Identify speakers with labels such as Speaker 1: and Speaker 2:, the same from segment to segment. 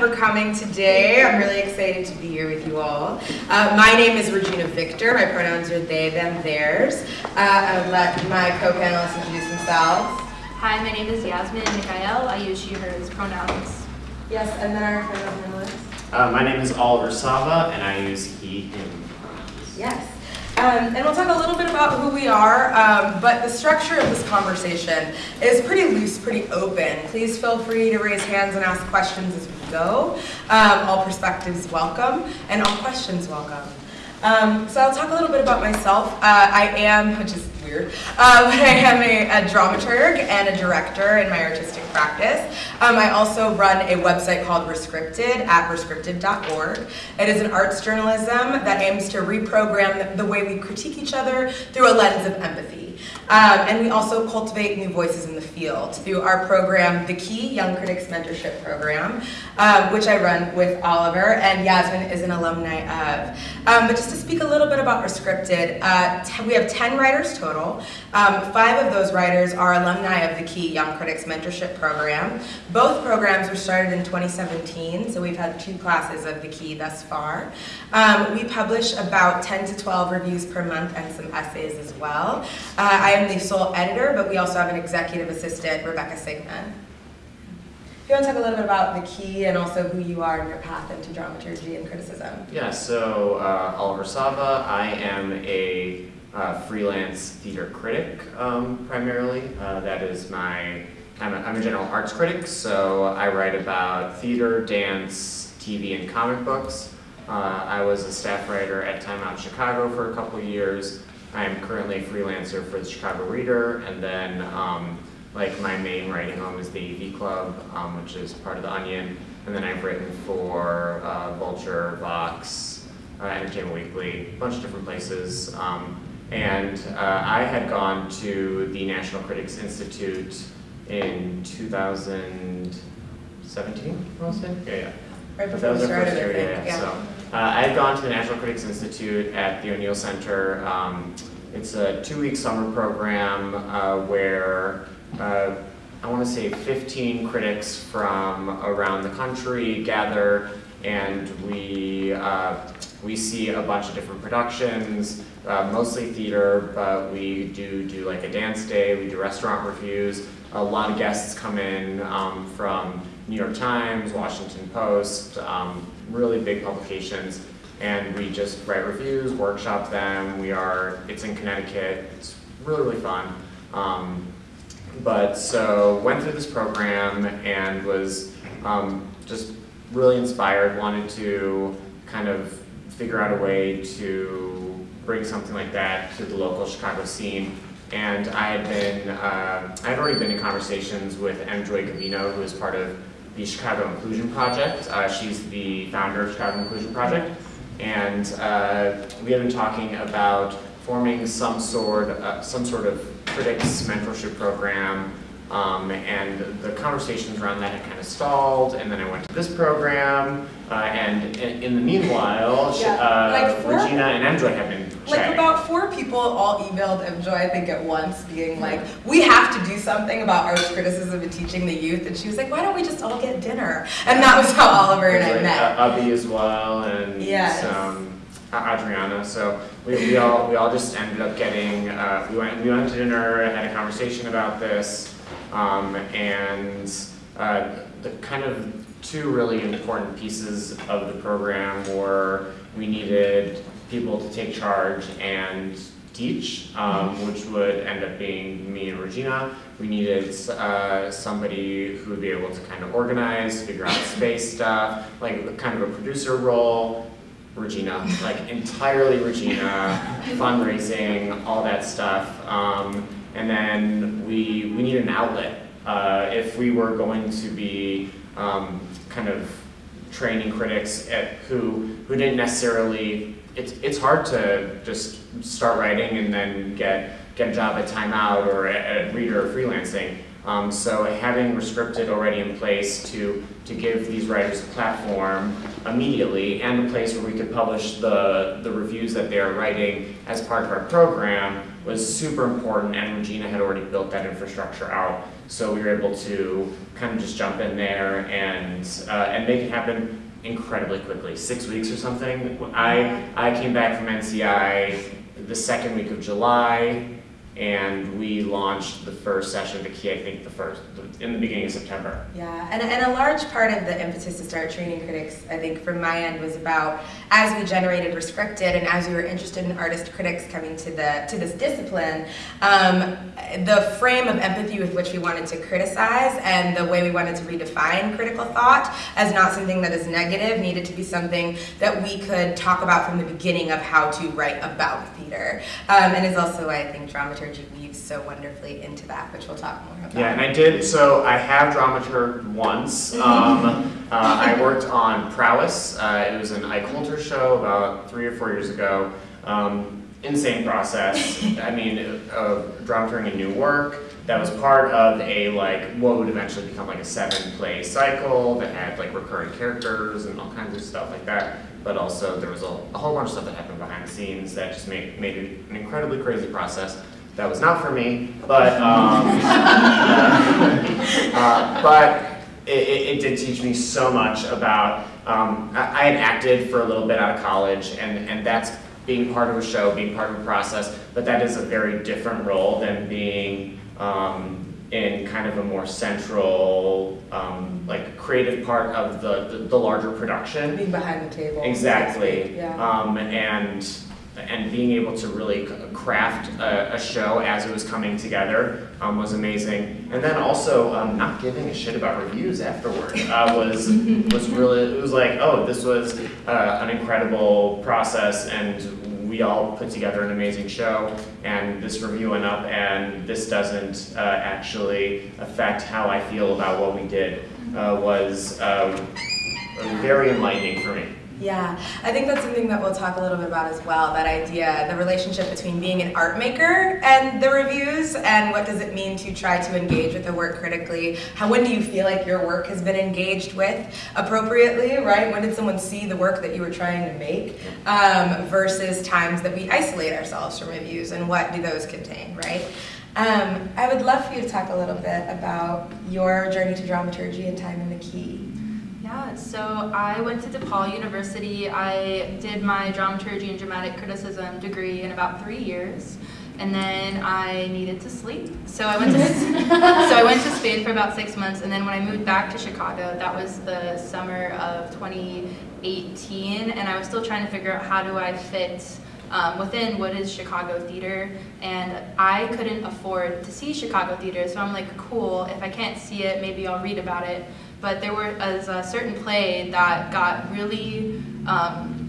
Speaker 1: for coming today. I'm really excited to be here with you all. Uh, my name is Regina Victor. My pronouns are they, them, theirs. Uh, I'll let my co-panelists introduce themselves.
Speaker 2: Hi, my name is Yasmin Mikhaiel. I use she, hers pronouns.
Speaker 1: Yes, and then our final panelist.
Speaker 3: Uh, my name is Oliver Sava, and I use he, him. pronouns.
Speaker 1: Yes. Um, and we'll talk a little bit about who we are, um, but the structure of this conversation is pretty loose, pretty open. Please feel free to raise hands and ask questions as we go. Um, all perspectives welcome, and all questions welcome. Um, so I'll talk a little bit about myself. Uh, I am, which is weird, uh, but I am a, a, dramaturg and a director in my artistic practice. Um, I also run a website called Rescripted at rescripted.org. It is an arts journalism that aims to reprogram the way we critique each other through a lens of empathy. Um, and we also cultivate new voices in the field through our program, The Key Young Critics Mentorship Program, um, which I run with Oliver, and Yasmin is an alumni of. Um, but just to speak a little bit about Rescripted, uh, we have 10 writers total. Um, five of those writers are alumni of the Key Young Critics Mentorship Program. Both programs were started in 2017, so we've had two classes of the Key thus far. Um, we publish about 10 to 12 reviews per month and some essays as well. Uh, I am the sole editor, but we also have an executive assistant, Rebecca Sigman. If you want to talk a little bit about the key and also who you are and your path into dramaturgy and criticism.
Speaker 3: Yeah, so uh, Oliver Sava, I am a uh, freelance theater critic um, primarily. Uh, that is my, I'm a, I'm a general arts critic, so I write about theater, dance, TV, and comic books. Uh, I was a staff writer at Time Out Chicago for a couple years. I'm currently a freelancer for the Chicago Reader, and then um, like my main writing home is the AV Club, um, which is part of the Onion, and then I've written for uh, Vulture, Vox, uh, Entertainment Weekly, a bunch of different places. Um, and uh, I had gone to the National Critics Institute in 2017, was it? Yeah, yeah.
Speaker 1: Right before we started, year,
Speaker 3: yeah, yeah. So, uh, I had gone to the National Critics Institute at the O'Neill Center. Um, it's a two-week summer program uh, where uh, I want to say 15 critics from around the country gather and we, uh, we see a bunch of different productions, uh, mostly theater, but we do do like a dance day, we do restaurant reviews. A lot of guests come in um, from New York Times, Washington Post, um, really big publications, and we just write reviews, workshop them. We are, it's in Connecticut, it's really, really fun. Um, but so went through this program and was um, just really inspired, wanted to kind of figure out a way to bring something like that to the local Chicago scene. And I had been, uh, I had already been in conversations with M. Joy Gavino, who is part of the Chicago Inclusion Project. Uh, she's the founder of Chicago Inclusion Project. And uh, we have been talking about forming some sort, uh, some sort of critics mentorship program um, and the conversations around that had kind of stalled, and then I went to this program, uh, and in, in, the meanwhile, yeah, uh, like Regina and M. Joy have been
Speaker 1: Like about four people all emailed M. Joy, I think, at once, being like, we have to do something about arts criticism and teaching the youth, and she was like, why don't we just all get dinner? And that was how Oliver and I
Speaker 3: like,
Speaker 1: met.
Speaker 3: Abby as well, and
Speaker 1: yes.
Speaker 3: um, Adriana. So we, we all we all just ended up getting uh, we went we went to dinner, and had a conversation about this, um, and uh, the kind of two really important pieces of the program were we needed people to take charge and teach, um, which would end up being me and Regina. We needed uh, somebody who would be able to kind of organize, figure out space stuff, like kind of a producer role, Regina, like entirely Regina, fundraising, all that stuff. Um, and then we, we need an outlet. Uh, if we were going to be um, kind of training critics at who, who didn't necessarily, it's, it's hard to just start writing and then get, get a job at Time Out or at, Reader or freelancing. Um, so having Rescripted already in place to, to give these writers a platform immediately and a place where we could publish the, the reviews that they are writing as part of our program was super important and Regina had already built that infrastructure out. So we were able to kind of just jump in there and, uh, and make it happen incredibly quickly, six weeks or something. I, I came back from NCI the second week of July, and we launched the first session of the key, I think, the first, in the beginning of September.
Speaker 1: Yeah, and, and a large part of the impetus to start training critics, I think, from my end, was about as we generated Rescripted and as we were interested in artist critics coming to the to this discipline, um, the frame of empathy with which we wanted to criticize and the way we wanted to redefine critical thought as not something that is negative needed to be something that we could talk about from the beginning of how to write about theater, um, and is also I think dramaturgy weaves so wonderfully into that, which we'll talk more about.
Speaker 3: Yeah, and I did, so I have dramaturged once. Um, uh, I worked on Prowess. Uh, it was an Ike Holter show about three or four years ago. Um, insane process. I mean, uh, dramaturging a new work that was part of a like what would eventually become like a seven play cycle that had like recurring characters and all kinds of stuff like that. But also there was a, a whole bunch of stuff that happened behind the scenes that just made made it an incredibly crazy process. That was not for me, but um, uh, but it, it, it did teach me so much about. Um, I, I had acted for a little bit out of college, and and that's being part of a show, being part of a process. But that is a very different role than being um, in kind of a more central, um, like creative part of the, the, the larger production.
Speaker 1: Being behind the table.
Speaker 3: Exactly.
Speaker 1: Yeah.
Speaker 3: Um, and and being able to really craft a, a show as it was coming together um, was amazing. And then also um, not giving a shit about reviews afterward uh, was was really it was like oh this was uh, an incredible process and we all put together an amazing show and this review went up and this doesn't uh, actually affect how I feel about what we did uh, was um, very enlightening for me.
Speaker 1: Yeah, I think that's something that we'll talk a little bit about as well. That idea, the relationship between being an art maker and the reviews, and what does it mean to try to engage with the work critically? How when do you feel like your work has been engaged with appropriately? Right? When did someone see the work that you were trying to make? Um, versus times that we isolate ourselves from reviews, and what do those contain? Right? Um, I would love for you to talk a little bit about your journey to dramaturgy and time in the key.
Speaker 2: Yeah, so I went to DePaul University. I did my dramaturgy and dramatic criticism degree in about three years, and then I needed to sleep. So I went to so I went to Spain for about six months, and then when I moved back to Chicago, that was the summer of 2018, and I was still trying to figure out how do I fit. Um, within what is Chicago theater, and I couldn't afford to see Chicago theater, so I'm like, cool, if I can't see it, maybe I'll read about it but there was a certain play that got really um,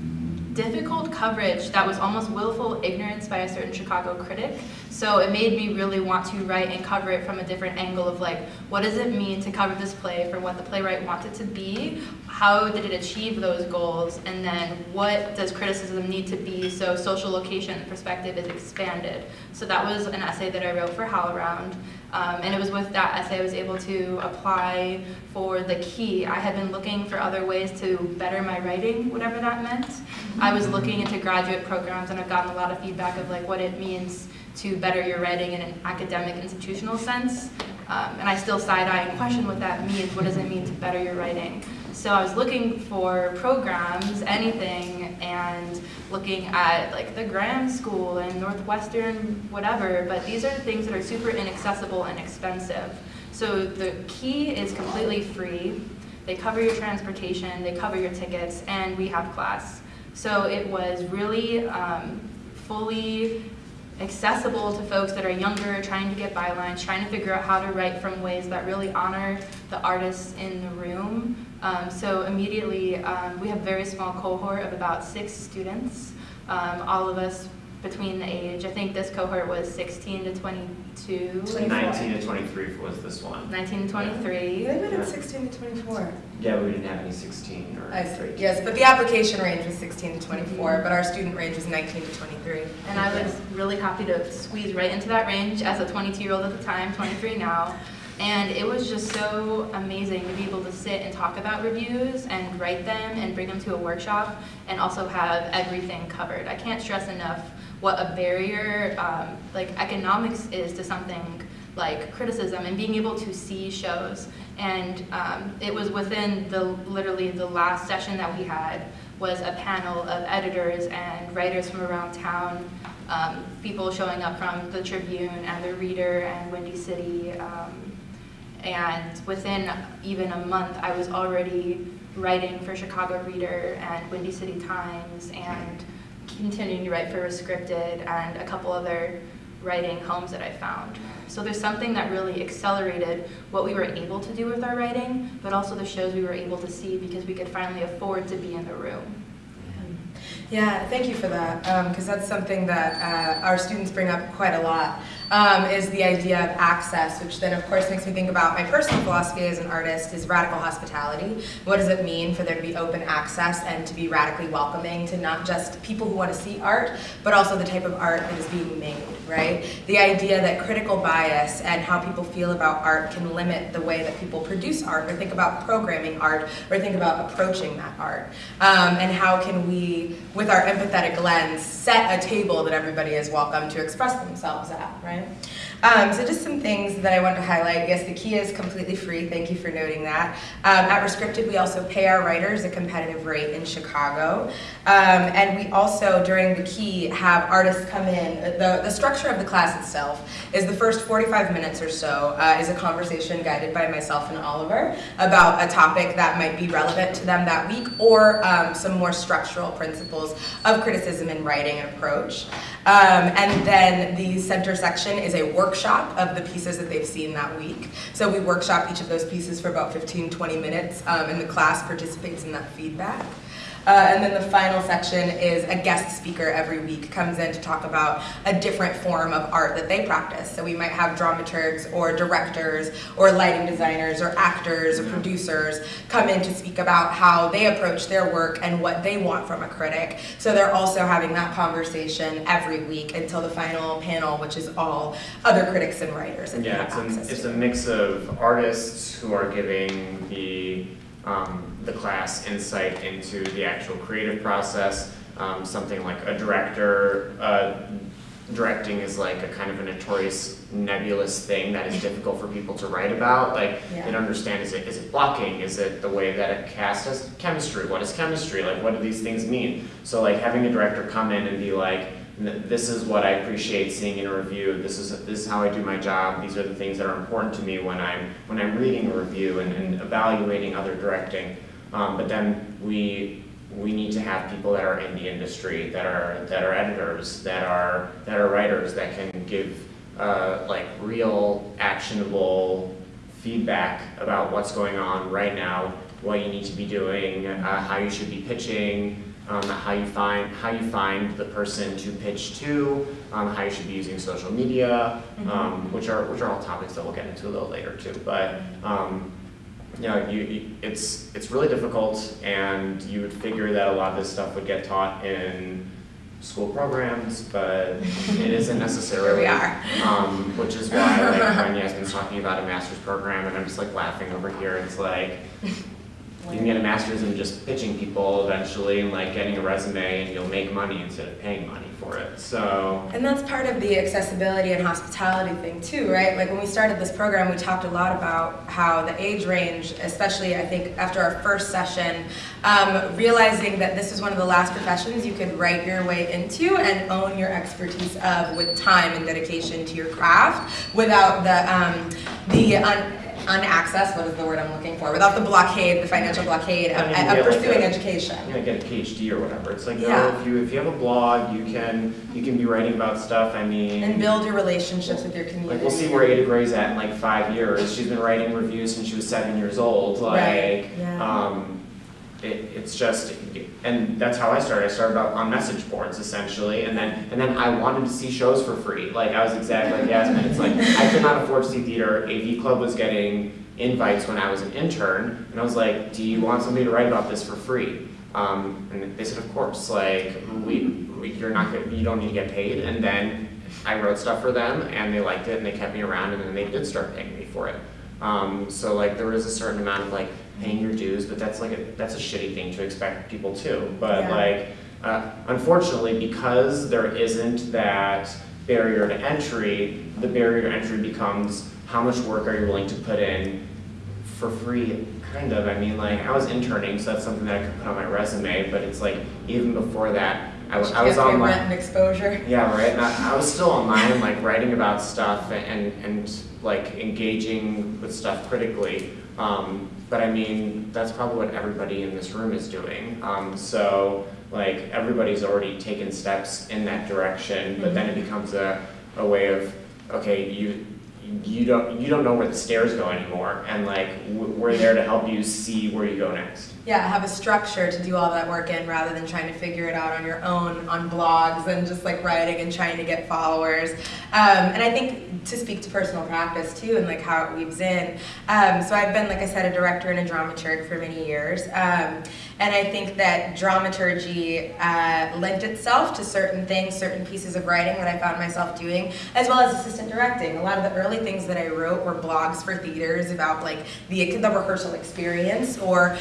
Speaker 2: difficult coverage that was almost willful ignorance by a certain Chicago critic. So it made me really want to write and cover it from a different angle of like, what does it mean to cover this play for what the playwright wanted to be? How did it achieve those goals? And then what does criticism need to be so social location perspective is expanded? So that was an essay that I wrote for HowlRound. Um, and it was with that essay I was able to apply for the key. I had been looking for other ways to better my writing, whatever that meant. I was looking into graduate programs and I've gotten a lot of feedback of like what it means to better your writing in an academic institutional sense. Um, and I still side-eye and question what that means. What does it mean to better your writing? So I was looking for programs, anything, and looking at like the Graham School and Northwestern, whatever, but these are things that are super inaccessible and expensive. So the key is completely free. They cover your transportation, they cover your tickets, and we have class. So it was really um, fully accessible to folks that are younger, trying to get bylines, trying to figure out how to write from ways that really honor the artists in the room. Um, so immediately, um, we have a very small cohort of about six students, um, all of us between the age, I think this cohort was 16 to 22.
Speaker 3: 19 to 23 was this one.
Speaker 2: 19 to 23.
Speaker 1: They went at 16 to 24.
Speaker 3: Yeah, we didn't have any 16 or
Speaker 1: I see. Yes, but the application range was 16 to 24, but our student range was 19 to 23.
Speaker 2: And I was really happy to squeeze right into that range as a 22 year old at the time, 23 now. And it was just so amazing to be able to sit and talk about reviews and write them and bring them to a workshop and also have everything covered. I can't stress enough what a barrier um, like economics is to something like criticism and being able to see shows. And um, it was within the literally the last session that we had was a panel of editors and writers from around town, um, people showing up from the Tribune and the Reader and Windy City. Um, and within even a month, I was already writing for Chicago Reader and Windy City Times and continuing to write for Rescripted and a couple other writing homes that I found. So there's something that really accelerated what we were able to do with our writing, but also the shows we were able to see because we could finally afford to be in the room.
Speaker 1: Yeah, thank you for that, because that's something that uh, our students bring up quite a lot, um, is the idea of access, which then of course makes me think about my personal philosophy as an artist is radical hospitality. What does it mean for there to be open access and to be radically welcoming to not just people who want to see art, but also the type of art that is being made, right? The idea that critical bias and how people feel about art can limit the way that people produce art or think about programming art or think about approaching that art. Um, and how can we, with our empathetic lens, set a table that everybody is welcome to express themselves at, right? Um, so just some things that I want to highlight. Yes, the key is completely free. Thank you for noting that. Um, at Rescripted, we also pay our writers a competitive rate in Chicago. Um, and we also, during the key, have artists come in. The, the structure of the class itself is the first 45 minutes or so uh, is a conversation guided by myself and Oliver about a topic that might be relevant to them that week or um, some more structural principles of criticism and writing approach. Um, and then the center section is a workshop of the pieces that they've seen that week. So we workshop each of those pieces for about 15, 20 minutes, um, and the class participates in that feedback. Uh, and then the final section is a guest speaker every week comes in to talk about a different form of art that they practice. So we might have dramaturgs or directors or lighting designers or actors or producers come in to speak about how they approach their work and what they want from a critic. So they're also having that conversation every week until the final panel, which is all other critics and writers that
Speaker 3: Yeah, it's a, it's a mix of artists who are giving the, um, the class insight into the actual creative process. Um, something like a director, uh, directing is like a kind of a notorious nebulous thing that is difficult for people to write about. Like,
Speaker 1: Yeah.
Speaker 3: they understand, is it, is it blocking? Is it the way that a cast has chemistry? What is chemistry? Like, what do these things mean? So like having a director come in and be like, this is what I appreciate seeing in a review. This is this is how I do my job. These are the things that are important to me when I'm when I'm reading a review and, and evaluating other directing. Um, but then we we need to have people that are in the industry, that are that are editors, that are that are writers that can give uh, like real actionable feedback about what's going on right now, what you need to be doing, uh, how you should be pitching, um, how you find how you find the person to pitch to, um, how you should be using social media, um, which are which are all topics that we'll get into a little later too. But um, you know, you, you, it's it's really difficult, and you would figure that a lot of this stuff would get taught in school programs, but it isn't necessarily.
Speaker 1: Here we are.
Speaker 3: Um, which is why, like, when Yasmin's talking about a master's program, and I'm just like laughing over here, it's like, you can get a master's in just pitching people eventually, and like getting a resume, and you'll make money instead of paying money for it, so.
Speaker 1: And that's part of the accessibility and hospitality thing too, right? Like when we started this program, we talked a lot about how the age range, especially I think after our first session, um, realizing that this is one of the last professions you could write your way into and own your expertise of with time and dedication to your craft without the um, the unaccess, what is the word I'm looking for? Without the blockade, the financial blockade of,
Speaker 3: I mean,
Speaker 1: of
Speaker 3: get like
Speaker 1: pursuing
Speaker 3: a-
Speaker 1: education.
Speaker 3: you know, get a PhD or whatever. It's like,
Speaker 1: Yeah.
Speaker 3: no, if you if you have a blog, you can you can be writing about stuff. I mean,
Speaker 1: And build your relationships with your community.
Speaker 3: like we'll see where Ada Gray's at in like five years. She's been writing reviews since she was seven years old. Like,
Speaker 1: Right, yeah.
Speaker 3: um, it, it's just, and that's how I started. I started out on message boards essentially, and then and then I wanted to see shows for free. Like I was exactly like Yasmin. It's like I could not afford to see theater. AV Club was getting invites when I was an intern, and I was like, "Do you want somebody to write about this for free?" Um, and they said, "Of course." Like we, we you're not gonna, you don't need to get paid. And then I wrote stuff for them, and they liked it, and they kept me around, and then they did start paying me for it. Um, so like there was a certain amount of like paying your dues, but that's like a, that's a shitty thing to expect people to. But
Speaker 1: Yeah.
Speaker 3: like, uh, unfortunately, because there isn't that barrier to entry, the barrier to entry becomes how much work are you willing to put in for free, kind of. I mean, like, I was interning, so that's something that I could put on my resume, but it's like, even before that, I was, I was online.
Speaker 1: Rent and exposure.
Speaker 3: Yeah, right. And I, I was still online, like writing about stuff and and like engaging with stuff critically. Um, but I mean, that's probably what everybody in this room is doing. Um, so like everybody's already taken steps in that direction, but then it becomes a, a way of okay, you you don't you don't know where the stairs go anymore, and like w- we're there to help you see where you go next.
Speaker 1: Yeah, have a structure to do all that work in rather than trying to figure it out on your own on blogs and just like writing and trying to get followers. Um, and I think to speak to personal practice too and like how it weaves in. Um, so I've been, like I said, a director and a dramaturg for many years. Um, and I think that dramaturgy uh, lent itself to certain things, certain pieces of writing that I found myself doing, as well as assistant directing. A lot of the early things that I wrote were blogs for theaters about like the, the rehearsal experience or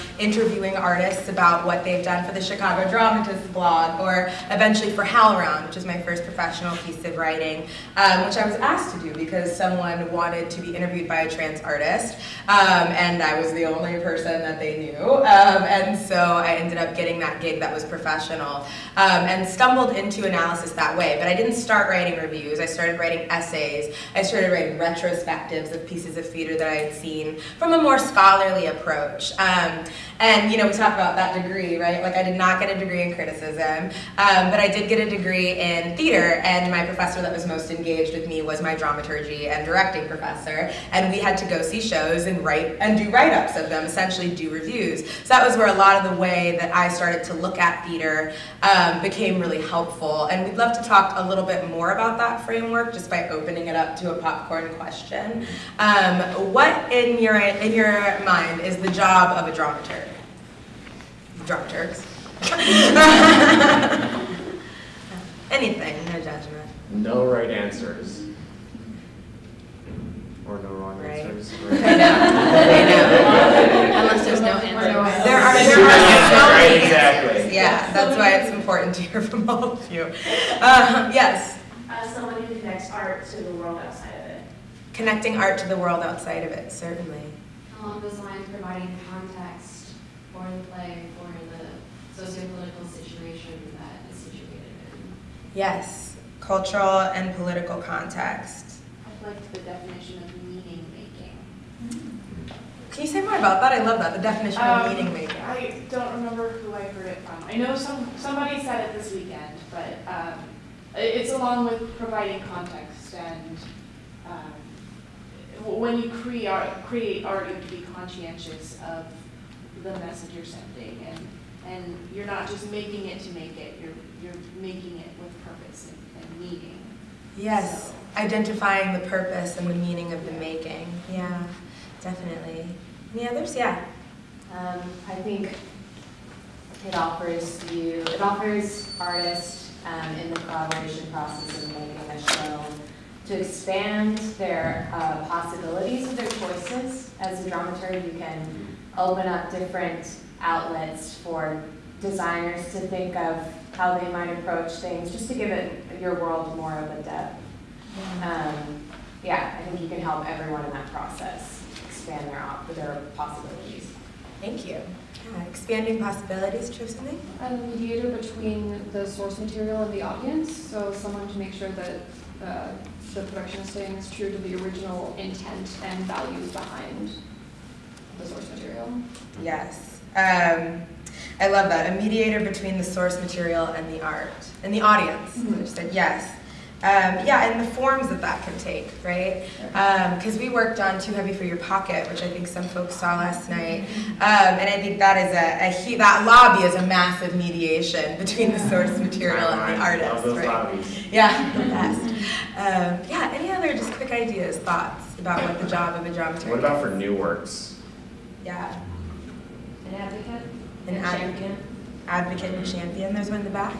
Speaker 1: interviewing artists about what they've done for the Chicago Dramatists blog or eventually for HowlRound, which is my first professional piece of writing, um, which I was asked to do because someone wanted to be interviewed by a trans artist um, and I was the only person that they knew. Um, and so I ended up getting that gig that was professional um, and stumbled into analysis that way. But I didn't start writing reviews. I started writing essays. I started writing retrospectives of pieces of theater that I had seen from a more scholarly approach. Um, and you know, we talk about that degree, right? Like I did not get a degree in criticism, um, but I did get a degree in theater. And my professor that was most engaged with me was my dramaturgy and directing professor. And we had to go see shows and write and do write-ups of them, essentially do reviews. So that was where a lot of the way that I started to look at theater um, became really helpful. And we'd love to talk a little bit more about that framework just by opening it up to a popcorn question. Um, what in your in your mind is the job of a dramaturg? Dramaturgs. Anything, no judgment.
Speaker 3: No right answers. Or no wrong
Speaker 1: Right.
Speaker 3: answers.
Speaker 1: I know. I know.
Speaker 2: Unless there's no answer.
Speaker 1: There are,
Speaker 3: There's
Speaker 1: there
Speaker 3: no
Speaker 1: are
Speaker 3: answer,
Speaker 1: so
Speaker 3: right,
Speaker 1: many
Speaker 3: exactly.
Speaker 1: answers. Yeah, that's why it's important to hear from all of you. Uh, yes,
Speaker 4: Uh, someone who connects art to the world outside of it.
Speaker 1: connecting art to the world outside of it, certainly.
Speaker 5: Along those lines, providing context for the play, for the socio-political situation that is situated in.
Speaker 1: Yes, cultural and political context.
Speaker 5: I'd like the definition of meaning making.
Speaker 1: Can you say more about that? I love that, the definition of
Speaker 4: Um,
Speaker 1: meaning making.
Speaker 4: I don't remember who I heard it from. I know some, somebody said it this weekend, but um, it's along with providing context and um, when you create art, create art, you have to be conscientious of the message you're sending and, and you're not just making it to make it, you're, you're making it with purpose and, and meaning.
Speaker 1: Yes,
Speaker 4: So-
Speaker 1: identifying the purpose and the meaning of the making. Yeah, definitely. Any others? Yeah.
Speaker 6: Um, I think it offers you, it offers artists um, in the collaboration process of making a show to expand their uh, possibilities of their choices. As a dramaturg, you can open up different outlets for designers to think of how they might approach things, just to give it your world more of a depth. Um, yeah, I think you can help everyone in that process expand their, op- their possibilities.
Speaker 1: Thank you. Yeah, expanding possibilities, do you have something?
Speaker 7: a mediator between the source material and the audience, so someone to make sure that uh, the production is staying as true to the original intent and values behind the source material.
Speaker 1: Yes. Um, I love that. A mediator between the source material and the art and the audience. I just said yes. Um, yeah, and the forms that that can take, right? Because we worked on Too Heavy for Your Pocket, which I think some folks saw last night, um, and I think that is a, a hu- that lobby is a massive mediation between the source material and the
Speaker 3: I
Speaker 1: artist,
Speaker 3: love those
Speaker 1: right?
Speaker 3: lobbies.
Speaker 1: Yeah, the best. Um, yeah, any other just quick ideas, thoughts about what the job of a dramaturg
Speaker 3: What about for new works?
Speaker 1: Yeah,
Speaker 6: An advocate?
Speaker 1: an advocate, advocate and champion. There's one in the back.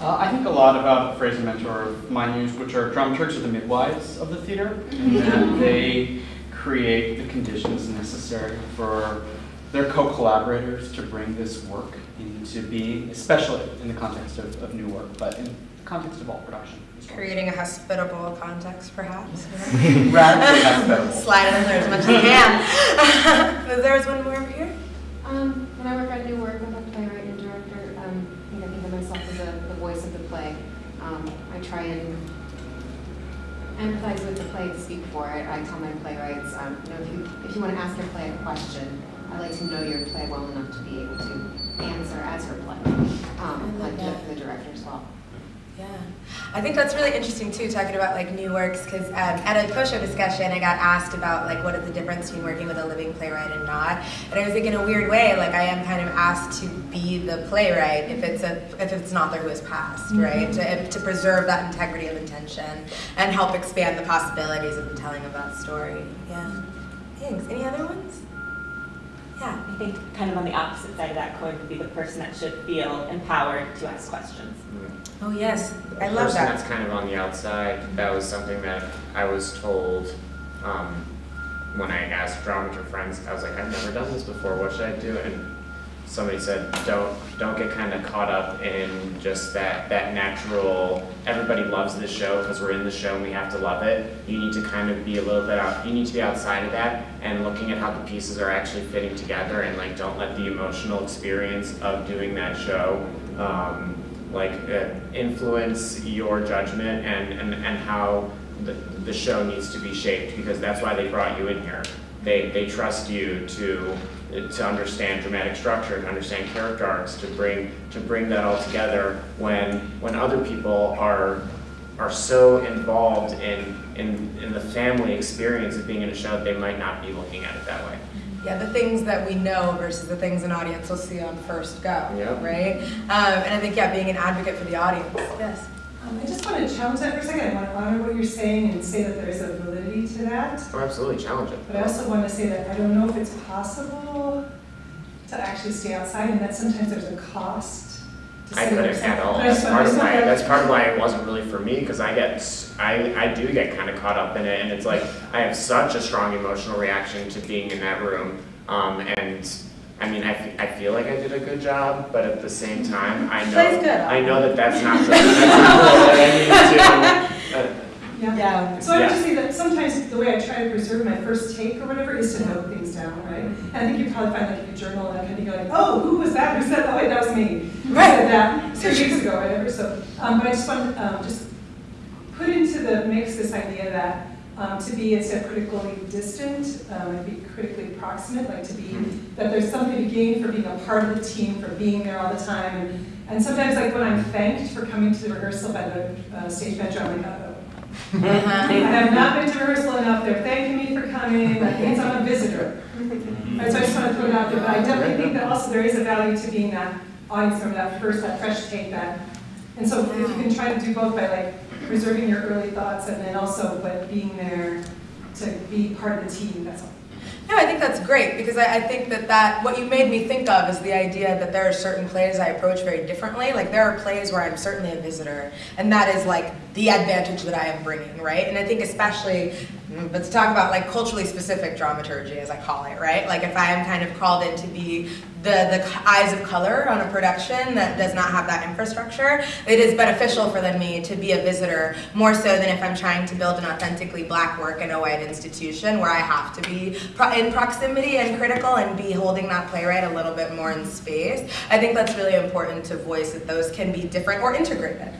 Speaker 8: Uh, I think a lot about a phrase and mentor of mine use, which are dramaturgs are the midwives of the theater, and they create the conditions necessary for their co-collaborators to bring this work into being, especially in the context of, of new work, but in the context of all production. As well.
Speaker 1: Creating a hospitable context, perhaps.
Speaker 8: Radically hospitable.
Speaker 1: Slide it in there as much as you can. But there was one more over here.
Speaker 6: Um, when I work on new work with a playwright and director, um, you know, think of myself as a, the voice of the play. Um, I try and empathize with the play and speak for it. I tell my playwrights, um, you know, if you, if you want to ask your play a question, I like to know your play well enough to be able to answer as her play. Um, like the, the director as well.
Speaker 1: Yeah, I think that's really interesting too, talking about like new works, because um, at a post-show discussion, I got asked about like what is the difference between working with a living playwright and not, and I was thinking in a weird way, like I am kind of asked to be the playwright if it's a if it's an author who has passed, right? To, to preserve that integrity of intention and help expand the possibilities of the telling of that story. Yeah. Thanks. Any other ones? Yeah.
Speaker 9: I think kind of on the opposite side of that coin would be the person that should feel empowered to ask questions.
Speaker 1: Oh yes, I love
Speaker 3: person
Speaker 1: that.
Speaker 3: that's kind of on the outside, that was something that I was told um, when I asked dramaturg friends. I was like, I've never done this before. What should I do? And somebody said, don't don't get kind of caught up in just that that natural. Everybody loves this show because we're in the show and we have to love it. You need to kind of be a little bit out. You need to be outside of that and looking at how the pieces are actually fitting together and like don't let the emotional experience of doing that show. Um, like uh, influence your judgment and, and, and how the, the show needs to be shaped because that's why they brought you in here. They, they trust you to to understand dramatic structure, to understand character arcs, to bring to bring that all together when when other people are are so involved in, in in the family experience of being in a show that they might not be looking at it that way.
Speaker 1: Yeah, the things that we know versus the things an audience will see on first go,
Speaker 3: Yep.
Speaker 1: right? Um, and I think, yeah, being an advocate for the audience. Yes.
Speaker 10: Um, I just want to challenge that for a second. I want to honor what you're saying and say that there is a validity to that.
Speaker 3: Oh, absolutely, challenge it.
Speaker 10: But I also want to say that I don't know if it's possible to actually stay outside and that sometimes there's a cost to
Speaker 3: I couldn't at all. That's part of why. That's part of why it wasn't really for me because I get I, I do get kind of caught up in it, and it's like I have such a strong emotional reaction to being in that room. Um, and I mean, I, I feel like I did a good job, but at the same time, I know I know that that's not the, that's not what I need to.
Speaker 10: Yeah.
Speaker 1: Yeah.
Speaker 10: So I would
Speaker 3: Yeah.
Speaker 10: just say that sometimes the way I try to preserve my first take or whatever is to note things down, right? And I think you probably find like if you journal and kind of go like, oh, who was that? Who said that? Wait, that was me. Who
Speaker 1: Right.
Speaker 10: said that two weeks ago, whatever. So, um, but I just want to um, just put into the mix this idea that um, to be instead of critically distant, um, and be critically proximate, like to be that there's something to gain for being a part of the team, for being there all the time, and, and sometimes like when I'm thanked for coming to the rehearsal by the uh, stage manager, I'm like, oh. I
Speaker 1: Uh-huh.
Speaker 10: have not been to rehearsal enough. They're thanking me for coming. I think I'm a visitor. Right, so I just want to throw it out there. But I definitely think that also there is a value to being that audience member, that first, that fresh take, that. And so if you can try to do both by like preserving your early thoughts and then also but being there to be part of the team, that's all.
Speaker 1: No, I think that's great because I, I think that that what you made me think of is the idea that there are certain plays I approach very differently. Like there are plays where I'm certainly a visitor, and that is like the advantage that I am bringing, right? And I think especially, but to talk about like culturally specific dramaturgy, as I call it, right? Like if I am kind of called in to be the the eyes of color on a production that does not have that infrastructure, it is beneficial for them me to be a visitor more so than if I'm trying to build an authentically black work in a white institution where I have to be pro- in proximity and critical and be holding that playwright a little bit more in space. I think that's really important to voice that those can be different or integrated.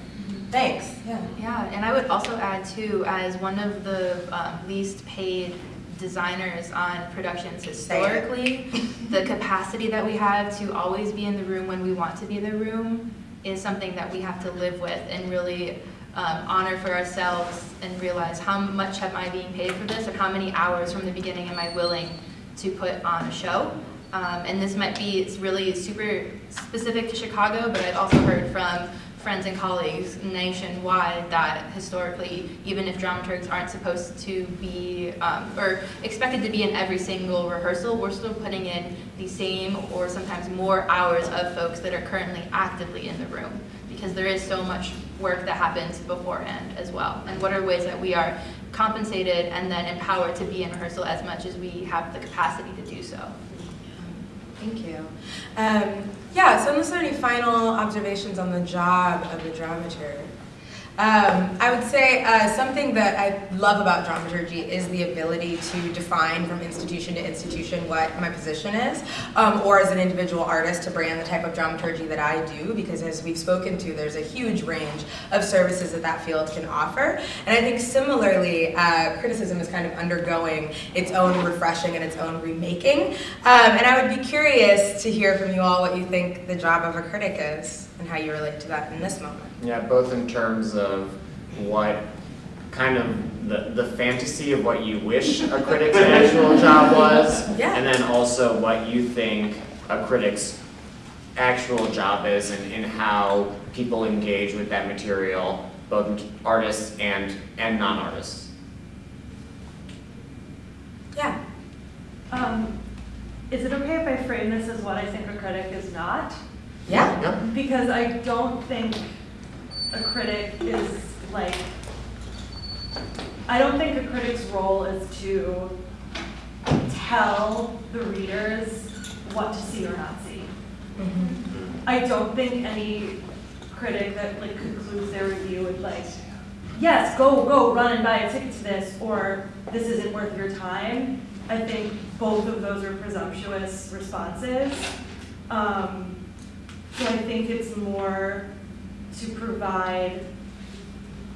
Speaker 1: Thanks. Yeah.
Speaker 2: Yeah, and I would also add too, as one of the um, least paid designers on productions historically, the capacity that we have to always be in the room when we want to be in the room is something that we have to live with and really um, honor for ourselves and realize how much am I being paid for this and how many hours from the beginning am I willing to put on a show. Um, and this might be it's really super specific to Chicago, but I've also heard from friends and colleagues nationwide that historically, even if dramaturgs aren't supposed to be um, or expected to be in every single rehearsal, we're still putting in the same or sometimes more hours of folks that are currently actively in the room because there is so much work that happens beforehand as well. And what are ways that we are compensated and then empowered to be in rehearsal as much as we have the capacity to do so.
Speaker 1: Thank you. Um, yeah, so unless there are any final observations on the job of the dramaturg, um, I would say uh, something that I love about dramaturgy is the ability to define from institution to institution what my position is, um, or as an individual artist to brand the type of dramaturgy that I do, because as we've spoken to, there's a huge range of services that that field can offer. And I think similarly, uh, criticism is kind of undergoing its own refreshing and its own remaking. Um, and I would be curious to hear from you all what you think the job of a critic is and how you relate to that in this moment.
Speaker 3: Yeah, both in terms of what kind of the, the fantasy of what you wish a critic's actual job was,
Speaker 1: Yeah.
Speaker 3: and then also what you think a critic's actual job is and, and how people engage with that material, both artists and, and non-artists.
Speaker 1: Yeah.
Speaker 11: Um, is it okay if I frame this as what I think a critic is not?
Speaker 1: Yeah.
Speaker 3: Yeah.
Speaker 11: Because I don't think a critic is like, I don't think a critic's role is to tell the readers what to see or not see. I don't think any critic that like concludes their review with like, yes, go, go, run and buy a ticket to this, or this isn't worth your time. I think both of those are presumptuous responses. Um, so I think it's more to provide,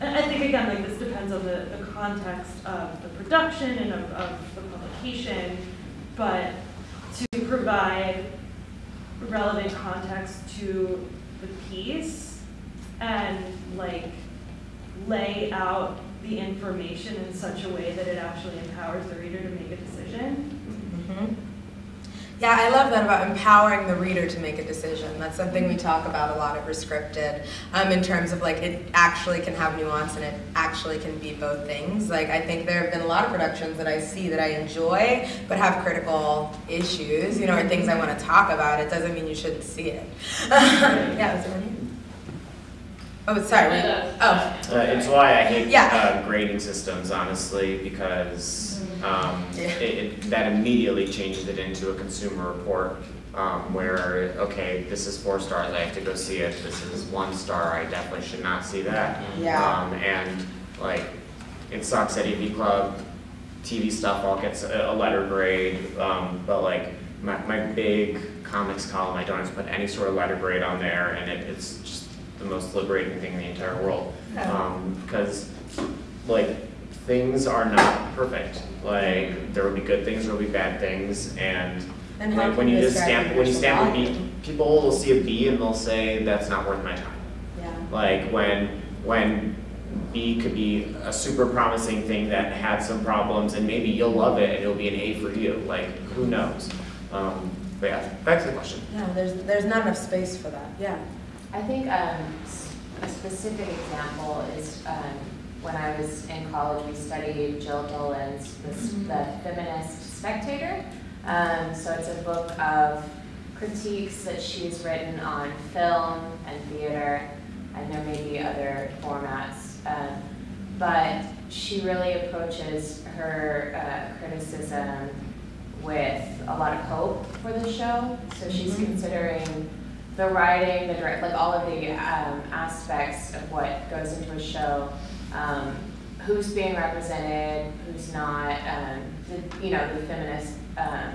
Speaker 11: I think again, like this depends on the, the context of the production and of, of the publication, but to provide relevant context to the piece and like lay out the information in such a way that it actually empowers the reader to make a decision.
Speaker 1: Mhm. Yeah, I love that about empowering the reader to make a decision. That's something we talk about a lot at Rescripted, um, in terms of like it actually can have nuance and it actually can be both things. Like I think there have been a lot of productions that I see that I enjoy, but have critical issues, you know, or things I want to talk about. It doesn't mean you shouldn't see it. yeah? Oh, sorry. wait. Oh,
Speaker 3: Uh, it's why I hate
Speaker 1: Yeah.
Speaker 3: uh, grading systems, honestly, because um,
Speaker 1: Yeah.
Speaker 3: it, it, that immediately changes it into a consumer report um, where, okay, this is four stars, I have to go see it. This is one star, I definitely should not see that.
Speaker 1: Yeah.
Speaker 3: Um, and like, it sucks that AV Club TV stuff all gets a, a letter grade, um, but like my, my big comics column, I don't have to put any sort of letter grade on there, and it, it's just the most liberating thing in the entire world. Um, because like things are not perfect. Like there will be good things, there will be bad things, and
Speaker 1: and
Speaker 3: like when you just stamp when you stamp a
Speaker 1: value?
Speaker 3: B, people will see a B and they'll say that's not worth my time.
Speaker 1: Yeah.
Speaker 3: Like when when B could be a super promising thing that had some problems and maybe you'll love it and it'll be an A for you. Like who knows? Um, but yeah, back to the question.
Speaker 1: Yeah, there's there's not enough space for that. Yeah.
Speaker 6: I think um, a specific example is um, when I was in college, we studied Jill Dolan's The, S- the Feminist Spectator. Um, so it's a book of critiques that she's written on film and theater, and there may be other formats. Um, but she really approaches her uh, criticism with a lot of hope for the show. So she's
Speaker 1: Mhm.
Speaker 6: considering the writing, the direct, like all of the um, aspects of what goes into a show, um, who's being represented, who's not, um, the, you know, the feminist um,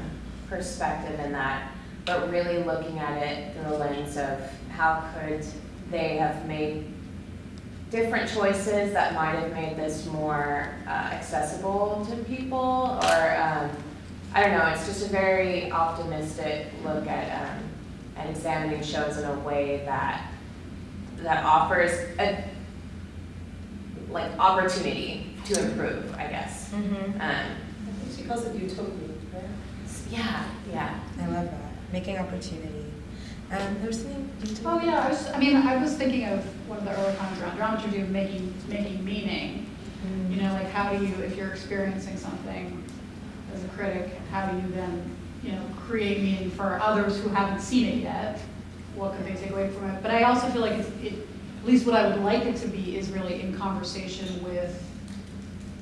Speaker 6: perspective in that, but really looking at it through the lens of how could they have made different choices that might have made this more uh, accessible to people, or um, I don't know. It's just a very optimistic look at at examining shows in a way that that offers a like opportunity to improve. I guess.
Speaker 1: Mm-hmm.
Speaker 6: Um,
Speaker 10: I think she calls it utopia, right?
Speaker 6: yeah, yeah.
Speaker 1: I love that. Making opportunity. Um, there's something.
Speaker 12: Oh, yeah, I was, I mean, I was thinking of one of the early comments around dramaturgy of making, making meaning.
Speaker 1: Mm.
Speaker 12: You know, like how do you, if you're experiencing something as a critic, how do you then, you know, create meaning for others who haven't seen it yet? What could they take away from it? But I also feel like it, at least what I would like it to be is really in conversation with,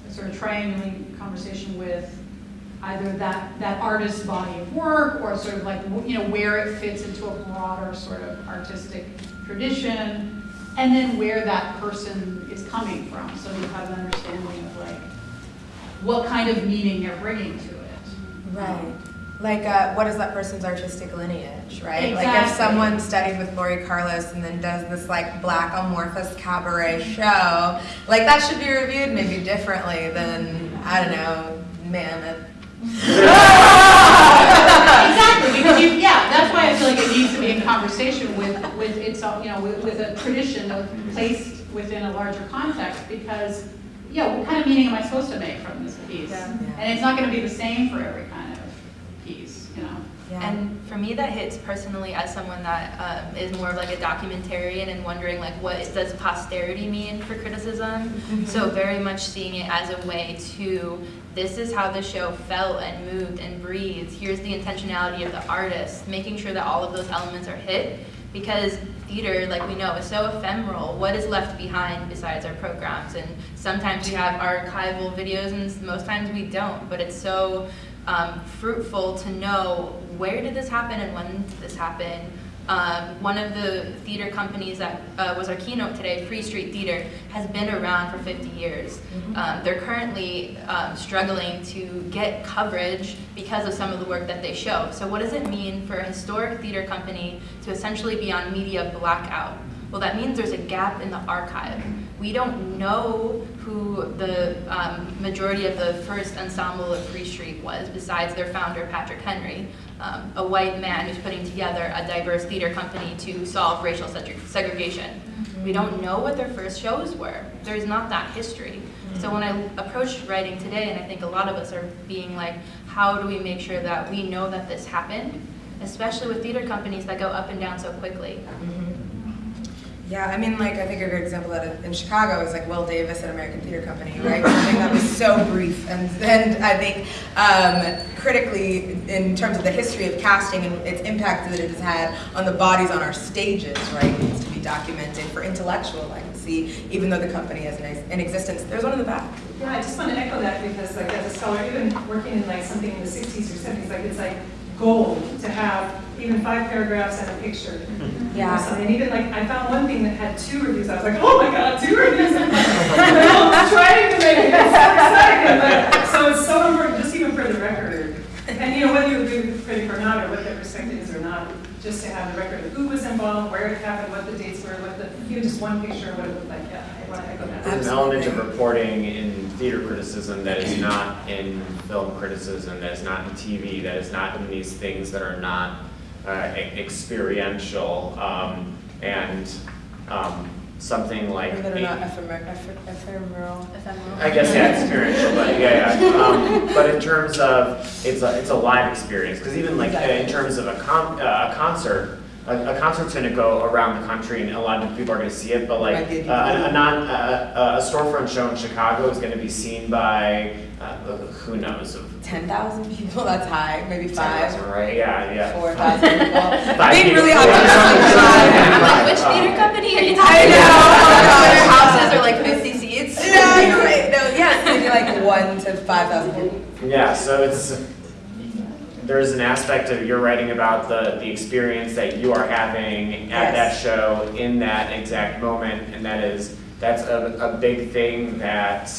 Speaker 12: sort of triangulating conversation with either that, that artist's body of work or sort of like, you know, where it fits into a broader sort of artistic tradition, and then where that person is coming from, so you have an understanding of like, what kind of meaning they're bringing to it.
Speaker 1: Right. Like, uh, what is that person's artistic lineage, right? Exactly. Like, if someone studied with Laurie Carlos and then does this like black amorphous cabaret show, like that should be reviewed maybe differently than I don't know, Mamet.
Speaker 12: Exactly, because you, yeah, that's why I feel like it needs to be in conversation with, with its, own, you know, with, with a tradition of placed within a larger context, because, yeah, what kind of meaning am I supposed to make from this piece?
Speaker 1: Yeah.
Speaker 12: And it's not gonna be the same for every kind of piece, you know?
Speaker 1: Yeah.
Speaker 2: And for me, that hits personally as someone that um, is more of like a documentarian and wondering like what does posterity mean for criticism. So very much seeing it as a way to this is how the show felt and moved and breathed. Here's the intentionality of the artist, making sure that all of those elements are hit. Because theater, like we know, is so ephemeral. What is left behind besides our programs? And sometimes we have archival videos, and most times we don't. But it's so um, fruitful to know where did this happen and when did this happen. Um, one of the theater companies that uh, was our keynote today, Free Street Theater, has been around for 50 years. Um, they're currently um, struggling to get coverage because of some of the work that they show. So, what does it mean for a historic theater company to essentially be on media blackout? Well, that means there's a gap in the archive. We don't know who the um, majority of the first ensemble of Free Street was, besides their founder, Patrick Henry, um, a white man who's putting together a diverse theater company to solve racial seg- segregation. We don't know what their first shows were. There's not that history. So when I approached writing today, and I think a lot of us are being like, how do we make sure that we know that this happened, especially with theater companies that go up and down so quickly?
Speaker 1: Yeah, I mean, like, I think a great example of that in Chicago is like Will Davis at American Theater Company, right? Something that was so brief, and and I think um, critically, in terms of the history of casting and its impact that it has had on the bodies on our stages, right, needs to be documented for intellectual legacy, even though the company is in, ex- in existence. There's one in the back.
Speaker 10: Yeah, I just want to echo that because like as a scholar, even working in like something in the sixties or seventies, like it's like gold to have even five paragraphs and a picture. Hmm.
Speaker 1: Yeah.
Speaker 10: Or something. And even like, I found one thing that had two reviews, I was like, oh my god, two reviews! I'm I'm trying to make it, so exciting, but, so it's so important, just even for the record. And you know, whether you agree with the critic or not, or what their perspective is or not, just to have the record of who was involved, where it happened, what the dates were, what the, even just one picture of what it looked like, yeah, I want to echo that.
Speaker 3: There's an element of reporting in theater criticism that is not in film criticism, that is not in TV, that is not in these things that are not experiential. Um, and um, something like.
Speaker 1: That are not ephemer- ephemeral.
Speaker 2: Ephemeral.
Speaker 3: I guess, yeah, experiential, but yeah, yeah. Um, but in terms of, it's a, it's a live experience, because even like uh, in terms of a con, uh, a concert, a, a concert's gonna go around the country and a lot of people are gonna see it, but like, uh, a, a non, uh, a storefront show in Chicago is gonna be seen by, uh, who knows, of
Speaker 1: Ten thousand people, that's high, maybe
Speaker 3: 10,000,
Speaker 1: five,
Speaker 3: right? Yeah, yeah.
Speaker 1: four thousand people.
Speaker 3: Five
Speaker 1: Being
Speaker 3: people.
Speaker 1: really
Speaker 3: Yeah.
Speaker 1: optimistic.
Speaker 2: I'm like,
Speaker 3: Right.
Speaker 2: which
Speaker 3: Um,
Speaker 2: theater company are you
Speaker 1: I
Speaker 2: talking
Speaker 1: know,
Speaker 2: about?
Speaker 1: oh my
Speaker 2: Their
Speaker 1: gosh.
Speaker 2: houses are like 50 seats.
Speaker 1: Yeah, you're right. No, yeah, maybe like one to five thousand people.
Speaker 3: Yeah, so it's, there's an aspect of you're writing about the, the experience that you are having at that show in that exact moment, and that is, that's a, a big thing that,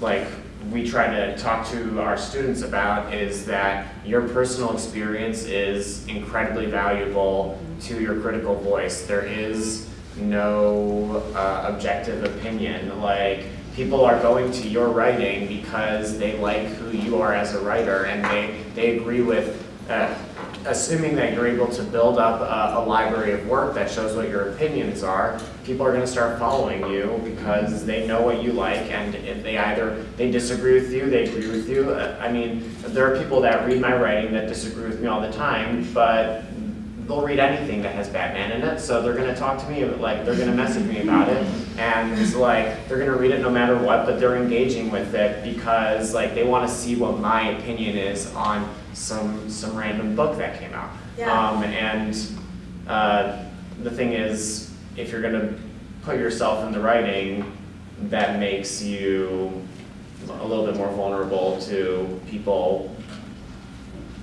Speaker 3: like, we try to talk to our students about is that your personal experience is incredibly valuable to your critical voice. There is no uh, objective opinion. Like, people are going to your writing because they like who you are as a writer and they, they agree with, uh, assuming that you're able to build up a, a library of work that shows what your opinions are, people are going to start following you because they know what you like and if they either, they disagree with you, they agree with you. Uh, I mean, there are people that read my writing that disagree with me all the time, but they'll read anything that has Batman in it, so they're gonna talk to me, like, they're gonna message me about it, and like, they're gonna read it no matter what, but they're engaging with it because, like, they wanna see what my opinion is on some, some random book that came out.
Speaker 1: Yeah.
Speaker 3: Um, and, uh, the thing is, if you're gonna put yourself in the writing, that makes you a little bit more vulnerable to people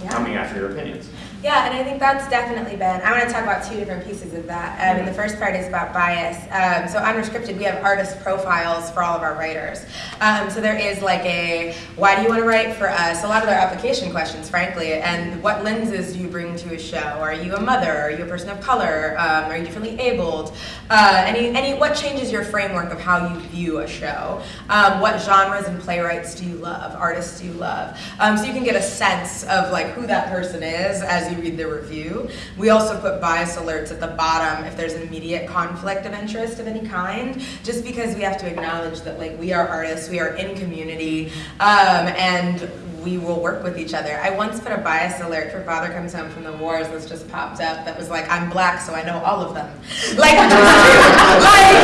Speaker 1: Yeah.
Speaker 3: coming after your opinions.
Speaker 1: Yeah, and I think that's definitely been. I want to talk about two different pieces of that. Um, and the first part is about bias. Um, so Rescripted, we have artist profiles for all of our writers. Um, so there is like a why do you want to write for us? A lot of their application questions, frankly, and what lenses do you bring to a show? Are you a mother? Are you a person of color? Um, are you differently abled? Uh, any any what changes your framework of how you view a show? Um, what genres and playwrights do you love? Artists do you love? Um, so you can get a sense of like who that person is as you read the review. We also put bias alerts at the bottom if there's an immediate conflict of interest of any kind, just because we have to acknowledge that like we are artists, we are in community, um, and we will work with each other. I once put a bias alert for Father Comes Home from the Wars that's just popped up that was like, I'm black, so I know all of them. Like, like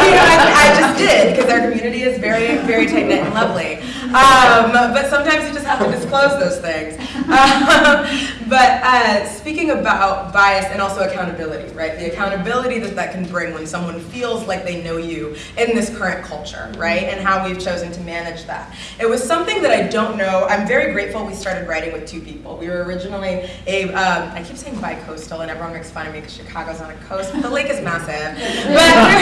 Speaker 1: you know, I, I just did, because our community is very, very tight knit and lovely. Um, but sometimes you just have to disclose those things. Um, but uh, speaking about bias and also accountability, right? The accountability that that can bring when someone feels like they know you in this current culture, right? And how we've chosen to manage that. It was something that I don't know. I'm very grateful we started writing with two people. We were originally a, um, I keep saying bi-coastal and everyone makes fun of me because Chicago's on a coast, but the lake is massive. But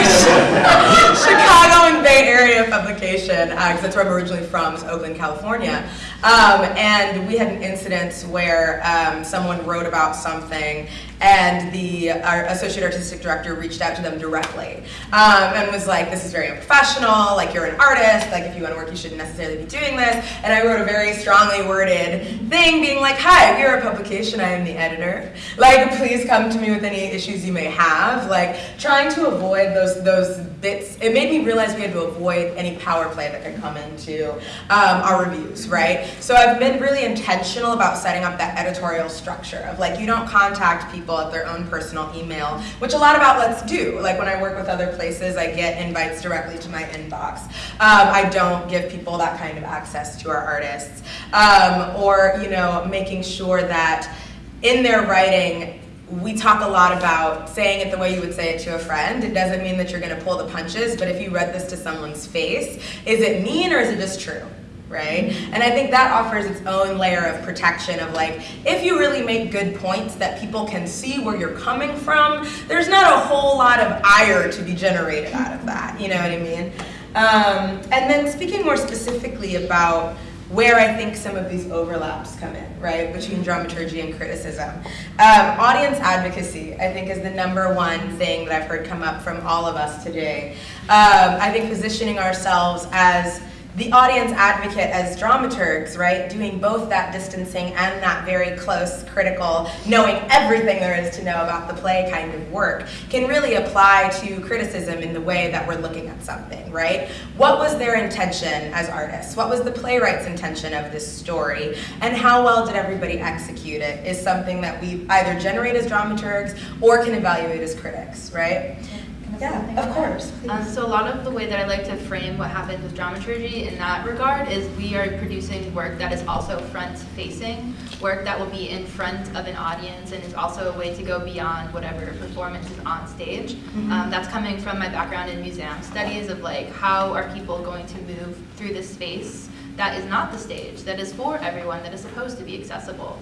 Speaker 1: Chicago and Bay Area publication, because uh, that's where I'm originally from, is Oakland, California. Um, and we had an incident where um, someone wrote about something and the our associate artistic director reached out to them directly um, and was like, this is very unprofessional, like you're an artist, like if you want to work you shouldn't necessarily be doing this. And I wrote a very strongly worded thing being like, hi, we are a publication, I am the editor. Like, please come to me with any issues you may have. Like, trying to avoid those, those bits, it made me realize we had to avoid any power play that could come into um, our reviews, right? So I've been really intentional about setting up that editorial structure of like, you don't contact people at their own personal email, which a lot of outlets do. Like when I work with other places, I get invites directly to my inbox. Um, I don't give people that kind of access to our artists. Um, or, you know, making sure that in their writing, we talk a lot about saying it the way you would say it to a friend. It doesn't mean that you're going to pull the punches, but if you read this to someone's face, is it mean or is it just true? Right? And I think that offers its own layer of protection of like, if you really make good points that people can see where you're coming from, there's not a whole lot of ire to be generated out of that, you know what I mean? Um, and then speaking more specifically about where I think some of these overlaps come in, right, between dramaturgy and criticism. Um, audience advocacy, I think, is the number one thing that I've heard come up from all of us today. Um, I think positioning ourselves as the audience advocate as dramaturgs, right, doing both that distancing and that very close, critical, knowing everything there is to know about the play kind of work, can really apply to criticism in the way that we're looking at something, right? What was their intention as artists? What was the playwright's intention of this story? And how well did everybody execute it is something that we either generate as dramaturgs or can evaluate as critics, right? Yeah, of course.
Speaker 2: Um, so a lot of the way that I like to frame what happens with dramaturgy in that regard is we are producing work that is also front-facing, work that will be in front of an audience and is also a way to go beyond whatever performance is on stage.
Speaker 1: Mm-hmm.
Speaker 2: Um, that's coming from my background in museum studies of like how are people going to move through this space that is not the stage, that is for everyone, that is supposed to be accessible.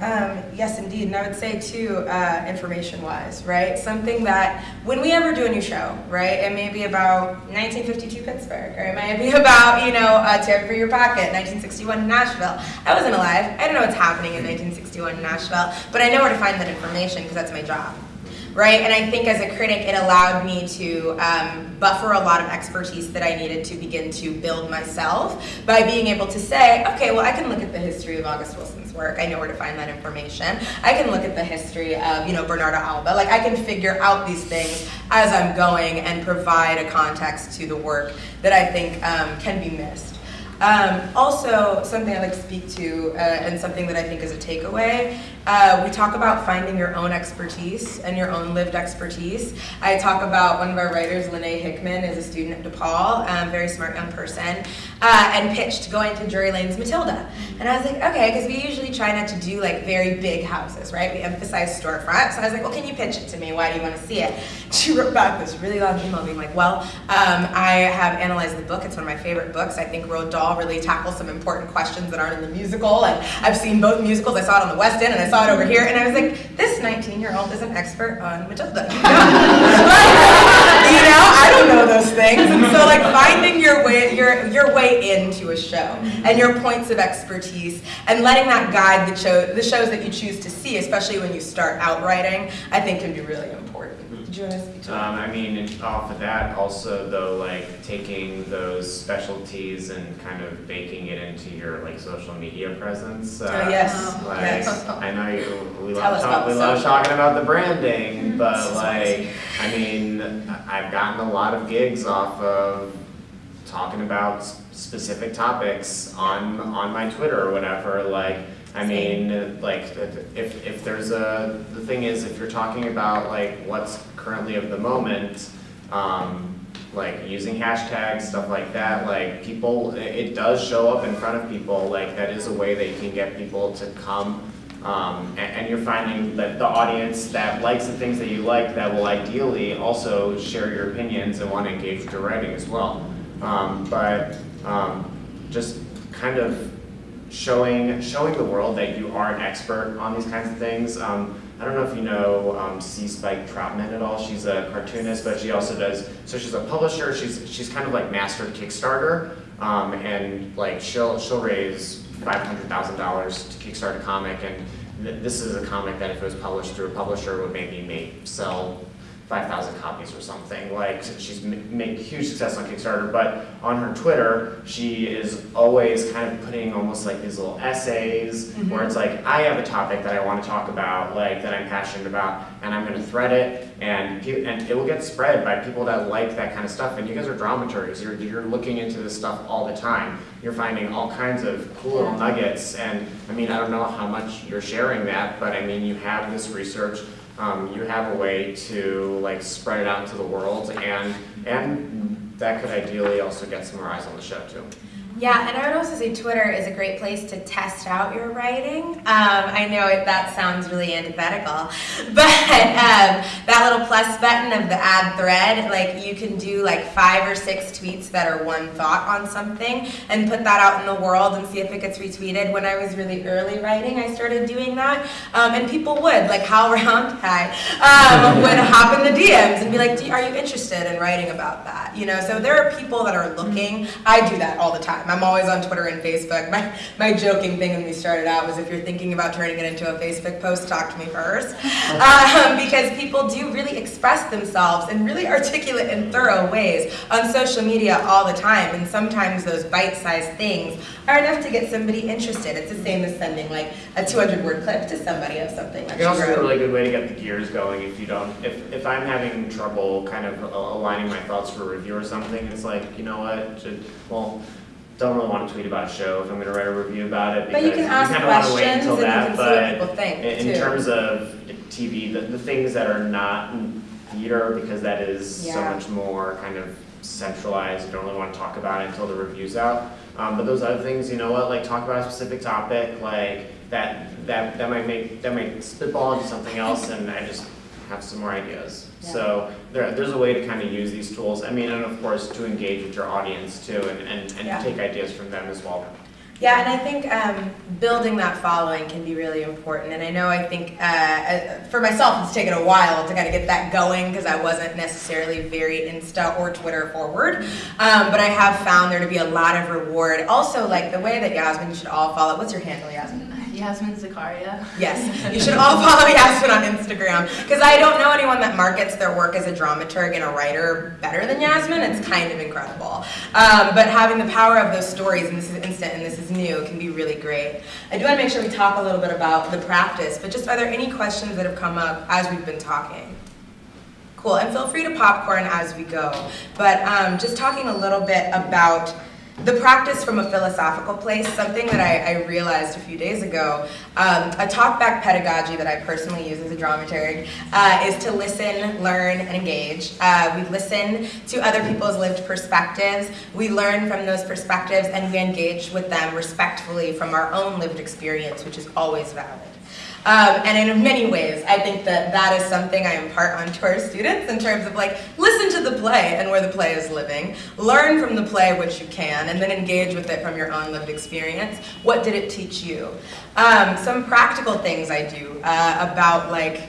Speaker 1: Um, yes, indeed. And I would say, too, uh, information-wise, right? Something that when we ever do a new show, right, it may be about 1952 Pittsburgh, or it may be about, you know, a tip for your pocket, 1961 Nashville. I wasn't alive. I don't know what's happening in 1961 Nashville, but I know where to find that information because that's my job right? And I think as a critic, it allowed me to um, buffer a lot of expertise that I needed to begin to build myself by being able to say, okay, well, I can look at the history of August Work. I know where to find that information. I can look at the history of, you know, Bernarda Alba. Like, I can figure out these things as I'm going and provide a context to the work that I think um, can be missed. Um, also, something I'd like to speak to, uh, and something that I think is a takeaway, uh, we talk about finding your own expertise and your own lived expertise. I talk about one of our writers, Lene Hickman, is a student at DePaul, um, very smart young person, uh, and pitched going to Drury Lane's Matilda. And I was like, okay, because we usually try not to do like very big houses, right? We emphasize storefront. So I was like, well, can you pitch it to me? Why do you want to see it? She wrote back this really long email being like, well, um, I have analyzed the book. It's one of my favorite books. I think Roald Dahl really tackles some important questions that aren't in the musical. And I've seen both musicals. I saw it on the West End and I saw it over here. And I was like, this 19-year-old is an expert on Matilda. you know, I don't know those things. And so like finding your way, your, your way into a show and your points of expertise and letting that guide the, show, the shows that you choose to see, especially when you start out writing, I think can be really important. Did you want to speak to that?
Speaker 3: Um, I mean, off of that, also though, like taking those specialties and kind of baking it into your like social media presence. Uh,
Speaker 1: Oh, yes.
Speaker 3: Like,
Speaker 1: Yes.
Speaker 3: I know you, we love, talk, we love talking about the branding, but
Speaker 1: This
Speaker 3: like, I mean, I've gotten a lot of gigs off of talking about specific topics on on my Twitter or whatever. Like, I mean, like if if there's a the thing is if you're talking about like what's currently of the moment, um, like using hashtags stuff like that, like people it, does show up in front of people. Like that is a way that you can get people to come. Um, and, and you're finding that the audience that likes the things that you like that will ideally also share your opinions and want to engage with your writing as well. Um, but um, just kind of showing showing the world that you are an expert on these kinds of things. I don't know if you know um, C. Spike Trotman at all. She's a cartoonist, but she also does. So she's a publisher. She's she's kind of like mastered Kickstarter, um, and like she'll she'll raise five hundred thousand dollars to kickstart a comic, and th- this is a comic that if it was published through a publisher would maybe make sell 5,000 copies or something. Like she's ma- made huge success on Kickstarter, but on her Twitter, she is always kind of putting almost like these little essays mm-hmm. where it's like, I have a topic that I want to talk about, like that I'm passionate about, and I'm going to thread it, and and it will get spread by people that like that kind of stuff. And you guys are dramaturgs; you're you're looking into this stuff all the time. You're finding all kinds of cool little nuggets, and I mean, I don't know how much you're sharing that, but I mean, you have this research um, you have a way to like spread it out into the world and and that could ideally also get some more eyes on the show too.
Speaker 1: Yeah, and I would also say Twitter is a great place to test out your writing. Um, I know it, that sounds really antithetical, but um, that little plus button of the add thread, like you can do like five or six tweets that are one thought on something and put that out in the world and see if it gets retweeted. When I was really early writing, I started doing that, um, and people would, like Hal Round, hi, um, would hop in the DMs and be like, "Are you interested in writing about that?" You know, so there are people that are looking. I do that all the time. I'm always on Twitter and Facebook. My my joking thing when we started out was if you're thinking about turning it into a Facebook post, talk to me first, um, because people do really express themselves in really articulate and thorough ways on social media all the time. And sometimes those bite-sized things are enough to get somebody interested. It's the same as sending like a 200-word clip to somebody of something
Speaker 3: It
Speaker 1: that
Speaker 3: can
Speaker 1: you
Speaker 3: also be a really good way to get the gears going if you don't, if, if I'm having trouble kind of aligning my thoughts for a review or something, it's like, you know what, should, well, don't really want to tweet about a show if I'm gonna write a review about it
Speaker 1: But you can ask
Speaker 3: wait
Speaker 1: questions
Speaker 3: until
Speaker 1: and you
Speaker 3: that,
Speaker 1: can see what
Speaker 3: but
Speaker 1: people think,
Speaker 3: in, in terms of TV, the, the things that are not in theater, because that is so much more kind of centralized, you don't really want to talk about it until the review's out. Um, but those other things, you know what, like talk about a specific topic, like that, that, that might make, that might spitball into something else and I just have some more ideas. So there, there's a way to kind of use these tools, I mean, and of course, to engage with your audience too and, and,
Speaker 1: Yeah.
Speaker 3: and take ideas from them as well.
Speaker 1: Yeah, and I think um, building that following can be really important. And I know I think uh, uh, for myself, it's taken a while to kind of get that going because I wasn't necessarily very Insta or Twitter forward. Um, but I have found there to be a lot of reward. Also, like the way that Yasmin, you should all follow. What's your handle, Yasmin?
Speaker 2: Yasmin Zacaria.
Speaker 1: Yes, you should all follow Yasmin on Instagram because I don't know anyone that markets their work as a dramaturg and a writer better than Yasmin. It's kind of incredible. Um, but having the power of those stories, and this is instant and this is new, can be really great. I do want to make sure we talk a little bit about the practice, but just are there any questions that have come up as we've been talking? Cool, and feel free to popcorn as we go. But um, just talking a little bit about the practice from a philosophical place, something that I, I realized a few days ago, um, a talkback pedagogy that I personally use as a dramaturg uh, is to listen, learn, and engage. Uh, we listen to other people's lived perspectives, we learn from those perspectives, and we engage with them respectfully from our own lived experience, which is always valid. Um, and in many ways, I think that that is something I impart onto our students in terms of like, listen to the play and where the play is living, learn from the play what you can, and then engage with it from your own lived experience. What did it teach you? Um, some practical things I do uh, about like,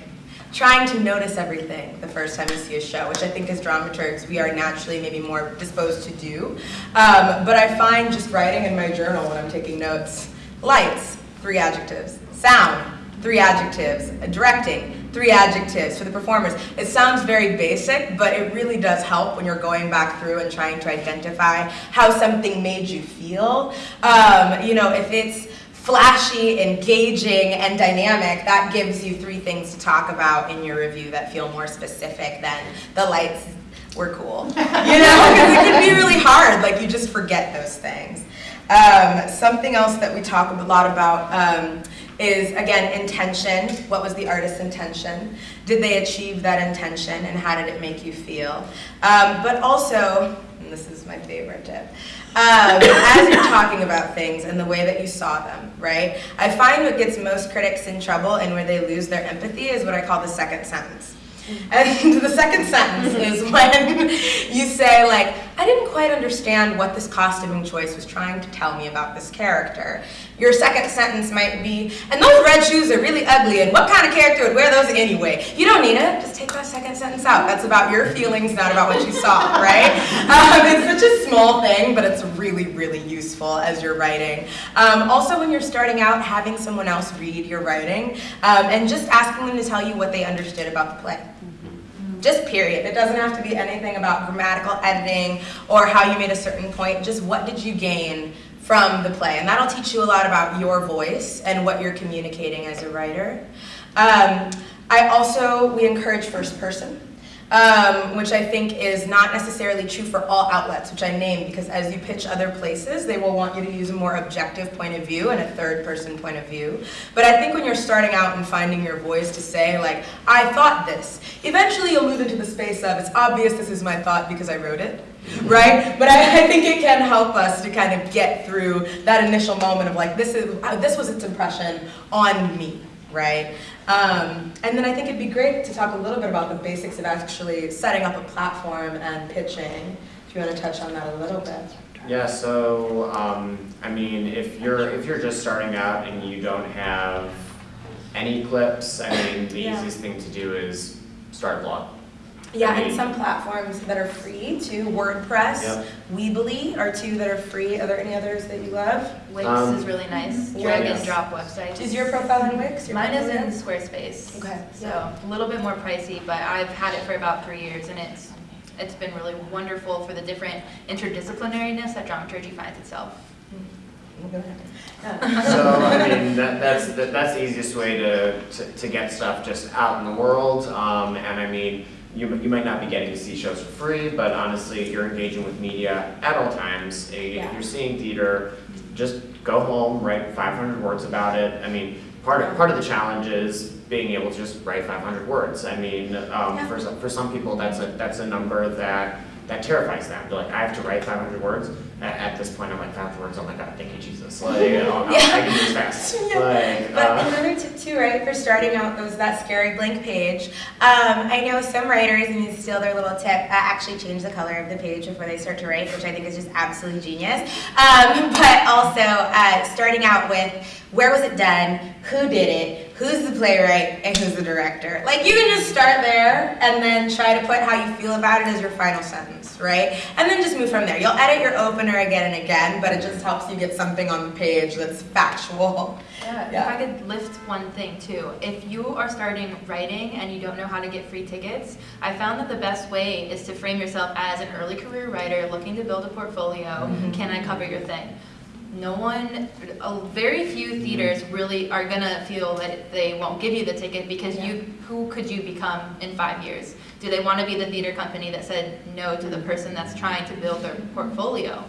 Speaker 1: trying to notice everything the first time you see a show, which I think as dramaturgs we are naturally maybe more disposed to do. Um, but I find just writing in my journal when I'm taking notes, lights, three adjectives, sound, three adjectives, directing, three adjectives for the performers. It sounds very basic, but it really does help when you're going back through and trying to identify how something made you feel. Um, you know, if it's flashy, engaging, and dynamic, that gives you three things to talk about in your review that feel more specific than the lights were cool. You know, because it can be really hard, like you just forget those things. Um, something else that we talk a lot about um, is again intention. What was the artist's intention? Did they achieve that intention and how did it make you feel? Um, but also, and this is my favorite tip, um, as you're talking about things and the way that you saw them, right? I find what gets most critics in trouble and where they lose their empathy is what I call the second sentence. And the second sentence is when you say like, I didn't quite understand what this costuming choice was trying to tell me about this character. Your second sentence might be, and those red shoes are really ugly, and what kind of character would wear those anyway? You don't need it, just take that second sentence out. That's about your feelings, not about what you saw, right? Um, it's such a small thing, but it's really, really useful as you're writing. Um, also, when you're starting out, having someone else read your writing, um, and just asking them to tell you what they understood about the play. Just period. It doesn't have to be anything about grammatical editing or how you made a certain point. Just what did you gain from the play? And that'll teach you a lot about your voice and what you're communicating as a writer. Um, I also, we encourage first person. Um, which I think is not necessarily true for all outlets, which I name because as you pitch other places, they will want you to use a more objective point of view and a third person point of view. But I think when you're starting out and finding your voice to say like, I thought this, eventually you'll move into the space of, it's obvious this is my thought because I wrote it, right? But I, I think it can help us to kind of get through that initial moment of like, this, is, uh, this was its impression on me, right? Um, and then I think it'd be great to talk a little bit about the basics of actually setting up a platform and pitching. Do you want to touch on that a little bit?
Speaker 3: Yeah, so um, I mean, if you're if you're just starting out and you don't have any clips, I mean, the
Speaker 1: Yeah.
Speaker 3: easiest thing to do is start a blog.
Speaker 1: Yeah, and some platforms that are free too, WordPress,
Speaker 3: Yep.
Speaker 1: Weebly are two that are free. Are there any others that you love?
Speaker 2: Wix
Speaker 3: Um,
Speaker 2: is really nice.
Speaker 1: Wix.
Speaker 2: Drag and drop websites.
Speaker 1: Is your profile in Wix? Your
Speaker 2: Mine is
Speaker 1: profile
Speaker 2: in Squarespace.
Speaker 1: Okay.
Speaker 2: So a little bit more pricey, but I've had it for about three years and it's it's been really wonderful for the different interdisciplinariness that dramaturgy finds itself.
Speaker 3: So I mean, that, that's that, that's the easiest way to, to, to get stuff just out in the world. Um, and I mean, you you might not be getting to see shows for free, but honestly, if you're engaging with media at all times, eh,
Speaker 1: Yeah.
Speaker 3: if you're seeing theater, just go home, write 500 words about it. I mean, part of part of the challenge is being able to just write 500 words. I mean, um,
Speaker 1: Yeah.
Speaker 3: for some, for some people, that's a that's a number that that terrifies them. They're like, I have to write 500 words. At, at this point, I'm like, 500 words. Oh my God, thank you, Jesus. Like, oh,
Speaker 1: Yeah.
Speaker 3: I can do this fast.
Speaker 1: Yeah.
Speaker 3: Like,
Speaker 1: But
Speaker 3: uh,
Speaker 1: another tip too, right, for starting out was that scary blank page. Um, I know some writers, and you steal their little tip, uh, actually change the color of the page before they start to write, which I think is just absolutely genius. Um, but also uh, starting out with where was it done, who did it, who's the playwright, and who's the director. Like you can just start there and then try to put how you feel about it as your final sentence, right? And then just move from there. You'll edit your opener again and again, but it just helps you get something on the page that's factual.
Speaker 2: Yeah,
Speaker 1: Yeah.
Speaker 2: if I could lift one thing too. If you are starting writing and you don't know how to get free tickets, I found that the best way is to frame yourself as an early career writer looking to build a portfolio.
Speaker 1: Mhm.
Speaker 2: Can I cover your thing? No one, very few theaters really are gonna feel that they won't give you the ticket because you, who could you become in five years? Do they want to be the theater company that said no to the person that's trying to build their portfolio?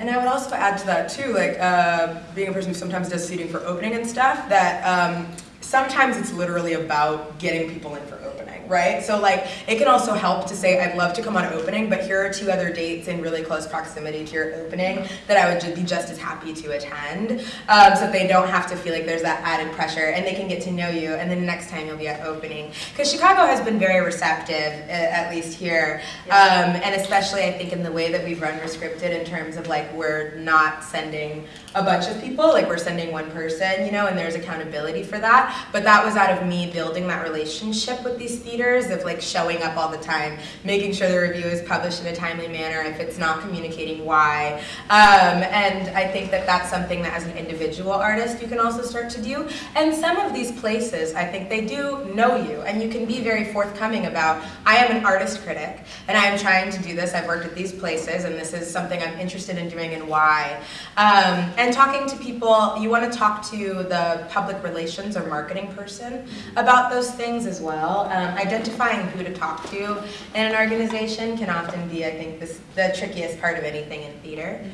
Speaker 1: And I would also add to that too, like uh, being a person who sometimes does seating for opening and stuff, that um, sometimes it's literally about getting people in for opening, right? So like it can also help to say, I'd love to come on opening, but here are two other dates in really close proximity to your opening that I would be just as happy to attend, um, so they don't have to feel like there's that added pressure, and they can get to know you, and then next time you'll be at opening. Because Chicago has been very receptive, at least here, um, and especially I think in the way that we've run Rescripted in terms of like we're not sending a bunch of people, like we're sending one person, you know, and there's accountability for that. But that was out of me building that relationship with these theaters of like showing up all the time, making sure the review is published in a timely manner. If it's not communicating why, um, and I think that that's something that as an individual artist you can also start to do. And some of these places, I think they do know you, and you can be very forthcoming about. I am an artist critic, and I am trying to do this. I've worked at these places, and this is something I'm interested in doing and why. Um, and talking to people, you want to talk to the public relations or marketing person about those things as well. Um, identifying who to talk to in an organization can often be, I think, this, the trickiest part of anything in theater.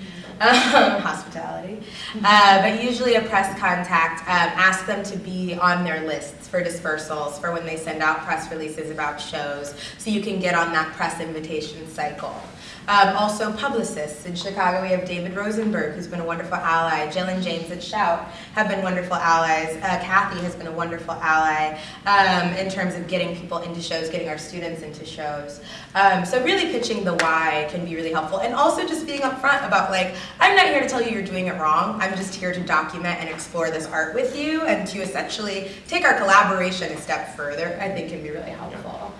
Speaker 1: Um, hospitality. Uh, but usually a press contact, um, ask them to be on their lists for dispersals for when they send out press releases about shows so you can get on that press invitation cycle. Um, also publicists. In Chicago we have David Rosenberg who's been a wonderful ally. And James at Shout have been wonderful allies. Uh, Kathy has been a wonderful ally um, in terms of getting people into shows, getting our students into shows. Um, so really pitching the why can be really helpful. And also just being upfront about like, I'm not here to tell you you're doing it wrong. I'm just here to document and explore this art with you and to essentially take our collaboration a step further, I think can be really helpful.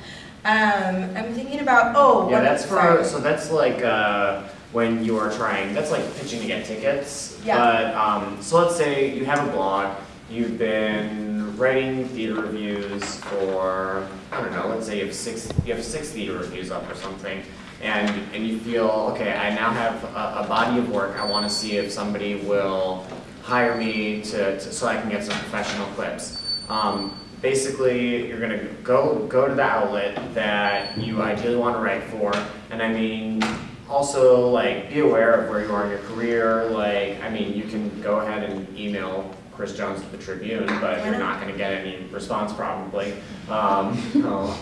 Speaker 1: Um, I'm thinking about, oh,
Speaker 3: Yeah, that's for,
Speaker 1: sorry.
Speaker 3: so that's like, uh, when you are trying, that's like pitching to get tickets.
Speaker 1: Yeah.
Speaker 3: But, um, so let's say you have a blog, you've been writing theater reviews for, I don't know, let's say you have six, you have six theater reviews up or something. And, and you feel, okay, I now have a, a body of work, I wanna see if somebody will hire me to, to, so I can get some professional clips. Um, basically, you're gonna go, go to the outlet that you ideally wanna write for, and I mean, also, like, be aware of where you are in your career, like, I mean, you can go ahead and email Chris Jones at the Tribune, but you're not gonna get any response probably. Um, oh.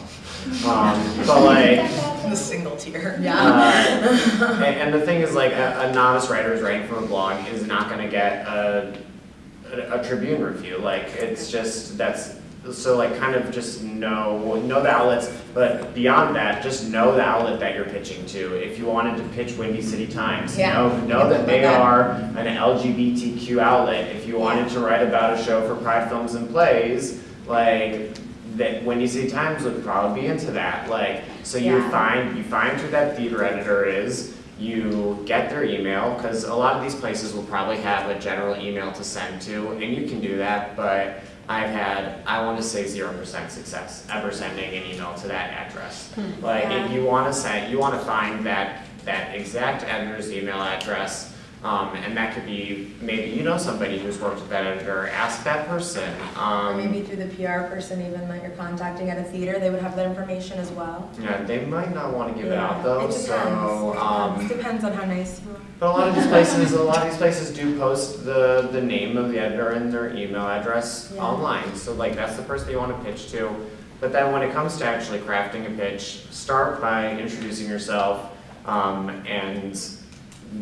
Speaker 3: um, but like,
Speaker 1: the single tier.
Speaker 3: uh, and, and the thing is, like, a, a novice writer who's writing from a blog is not gonna get a, a, a Tribune review, like, it's just, that's, so like, kind of just know, know the outlets, but beyond that, just know the outlet that you're pitching to. If you wanted to pitch Windy City Times,
Speaker 1: Yeah.
Speaker 3: know, know that they
Speaker 1: Okay.
Speaker 3: are an LGBTQ outlet. If you wanted to write about a show for Pride Films and Plays, like, that Windy City Times would probably be into that, like, so you find, you find who that theater editor is, you get their email, because a lot of these places will probably have a general email to send to, and you can do that, but I've had, I want to say zero percent success ever sending an email to that address. Hmm. Like,
Speaker 1: Yeah.
Speaker 3: if you want to send, you want to find that, that exact editor's email address, um, and that could be, maybe you know somebody who's worked with that editor, ask that person,
Speaker 1: Or
Speaker 3: um.
Speaker 1: maybe through the PR person even that you're contacting at a theater, they would have that information as well.
Speaker 3: Yeah, they might not want to give it out though,
Speaker 1: it depends.
Speaker 3: so, um.
Speaker 1: It depends on how nice you are.
Speaker 3: But a lot of these places, a lot of these places do post the, the name of the editor and their email address
Speaker 1: Yeah.
Speaker 3: online, so like that's the person you wanna pitch to. But then when it comes to actually crafting a pitch, start by introducing yourself, um, and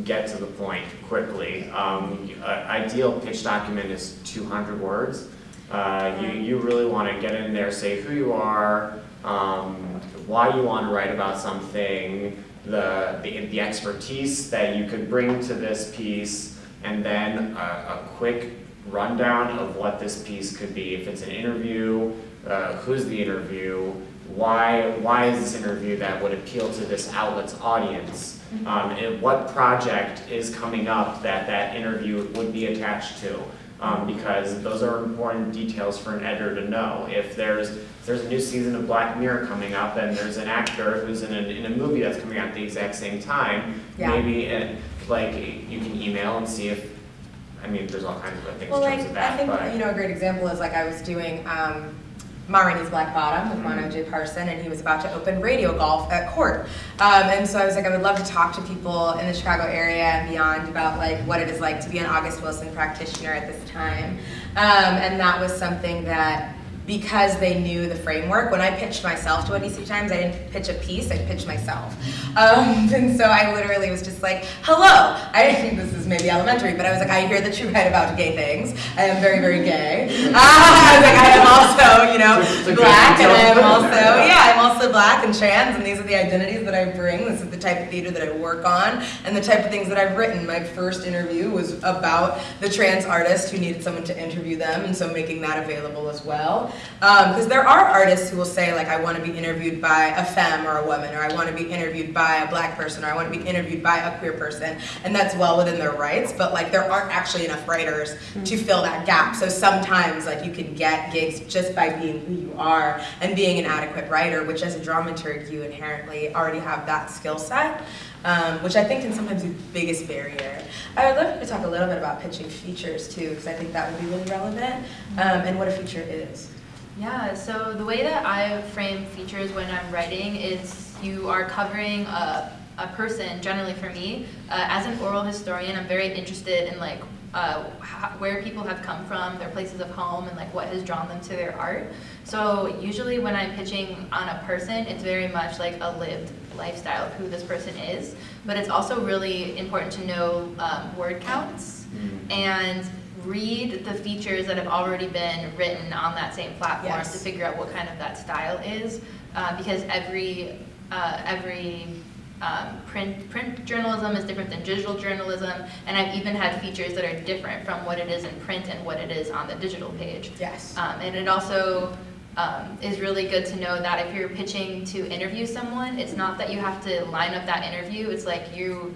Speaker 3: get to the point quickly. Um, a ideal pitch document is two hundred words. Uh, you, you really wanna get in there, say who you are, um, why you wanna write about something, the, the, the expertise that you could bring to this piece, and then a, a quick rundown of what this piece could be. If it's an interview, uh, who's the interview, why, why is this interview that would appeal to this outlet's audience? Um, and what project is coming up that that interview would be attached to? Um, because those are important details for an editor to know. If there's, if there's a new season of Black Mirror coming up and there's an actor who's in a, in a movie that's coming out at the exact same time,
Speaker 1: Yeah.
Speaker 3: maybe, uh, like, you can email and see if, I mean, there's all kinds of things
Speaker 1: Well,
Speaker 3: in
Speaker 1: like,
Speaker 3: terms of
Speaker 1: I think,
Speaker 3: but.
Speaker 1: you know, a great example is like I was doing, um, Ma Black Bottom with Ron OJ Parson, and he was about to open radio golf at Court. Um, and so I was like, I would love to talk to people in the Chicago area and beyond about like what it is like to be an August Wilson practitioner at this time. Um, and that was something that because they knew the framework. When I pitched myself to Windy City Times, I didn't pitch a piece, I pitched myself. Um, and so I literally was just like, hello. I think this is maybe elementary, but I was like, I hear that you write about gay things. I am very, very gay. Ah, I was like, I am also, you know,
Speaker 3: It's a good
Speaker 1: black, and I am also, yeah, I'm also black and trans, and these are the identities that I bring. This is the type of theater that I work on, and the type of things that I've written. My first interview was about the trans artist who needed someone to interview them, and so making that available as well. Um, because there are artists who will say, like, I want to be interviewed by a femme or a woman, or I want to be interviewed by a black person, or I want to be interviewed by a queer person, and that's well within their rights. But like, there aren't actually enough writers mm-hmm. to fill that gap. So sometimes, like, you can get gigs just by being who you are and being an adequate writer, which as a dramaturg, you inherently already have that skill set. Um, which I think can sometimes be the biggest barrier. I would love you to talk a little bit about pitching features too, because I think that would be really relevant, um, and what a feature is.
Speaker 2: Yeah, so the way that I frame features when I'm writing is you are covering a, a person, generally for me. Uh, as an oral historian, I'm very interested in like uh, how, where people have come from, their places of home, and like what has drawn them to their art. So usually when I'm pitching on a person, it's very much like a lived lifestyle of who this person is. But it's also really important to know um, word counts and read the features that have already been written on that same platform
Speaker 1: Yes.
Speaker 2: to figure out what kind of that style is, uh, because every uh, every um, print print journalism is different than digital journalism, and I've even had features that are different from what it is in print and what it is on the digital page.
Speaker 1: Yes.
Speaker 2: Um, and it also um, is really good to know that if you're pitching to interview someone, it's not that you have to line up that interview. It's like you,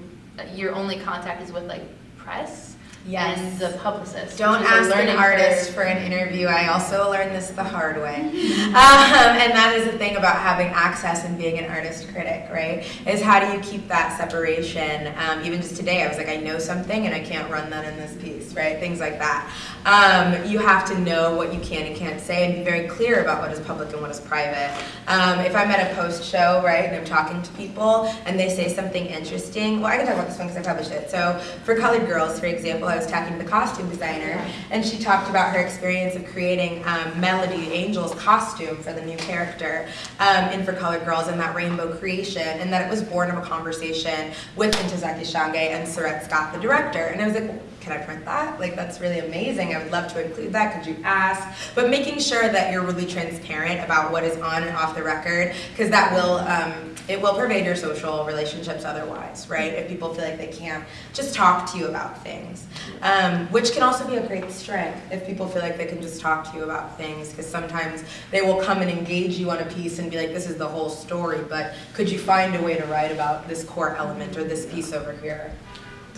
Speaker 2: your only contact is with like press
Speaker 1: Yes.
Speaker 2: and the publicist.
Speaker 1: Don't
Speaker 2: which is a
Speaker 1: ask an artist for an interview. I also learned this the hard way. Um, and that is the thing about having access and being an artist critic, right? Is how do you keep that separation? Um, even just today, I was like, I know something and I can't run that in this piece, right? Things like that. Um, you have to know what you can and can't say and be very clear about what is public and what is private. Um, if I'm at a post show, right, and I'm talking to people and they say something interesting, well, I can talk about this one because I published it. So for Colored Girls, for example, I was talking to the costume designer and she talked about her experience of creating um, Melody Angel's costume for the new character um, in For Colored Girls and that rainbow creation and that it was born of a conversation with Ntozake Shange and Seret Scott, the director. And I was like, can I print that? Like, that's really amazing. I would love to include that. Could you ask? But making sure that you're really transparent about what is on and off the record, because that will, um, it will pervade your social relationships otherwise, right? If people feel like they can't just talk to you about things, um, which can also be a great strength if people feel like they can just talk to you about things, because sometimes they will come and engage you on a piece and be like, this is the whole story, but could you find a way to write about this core element or this piece over here?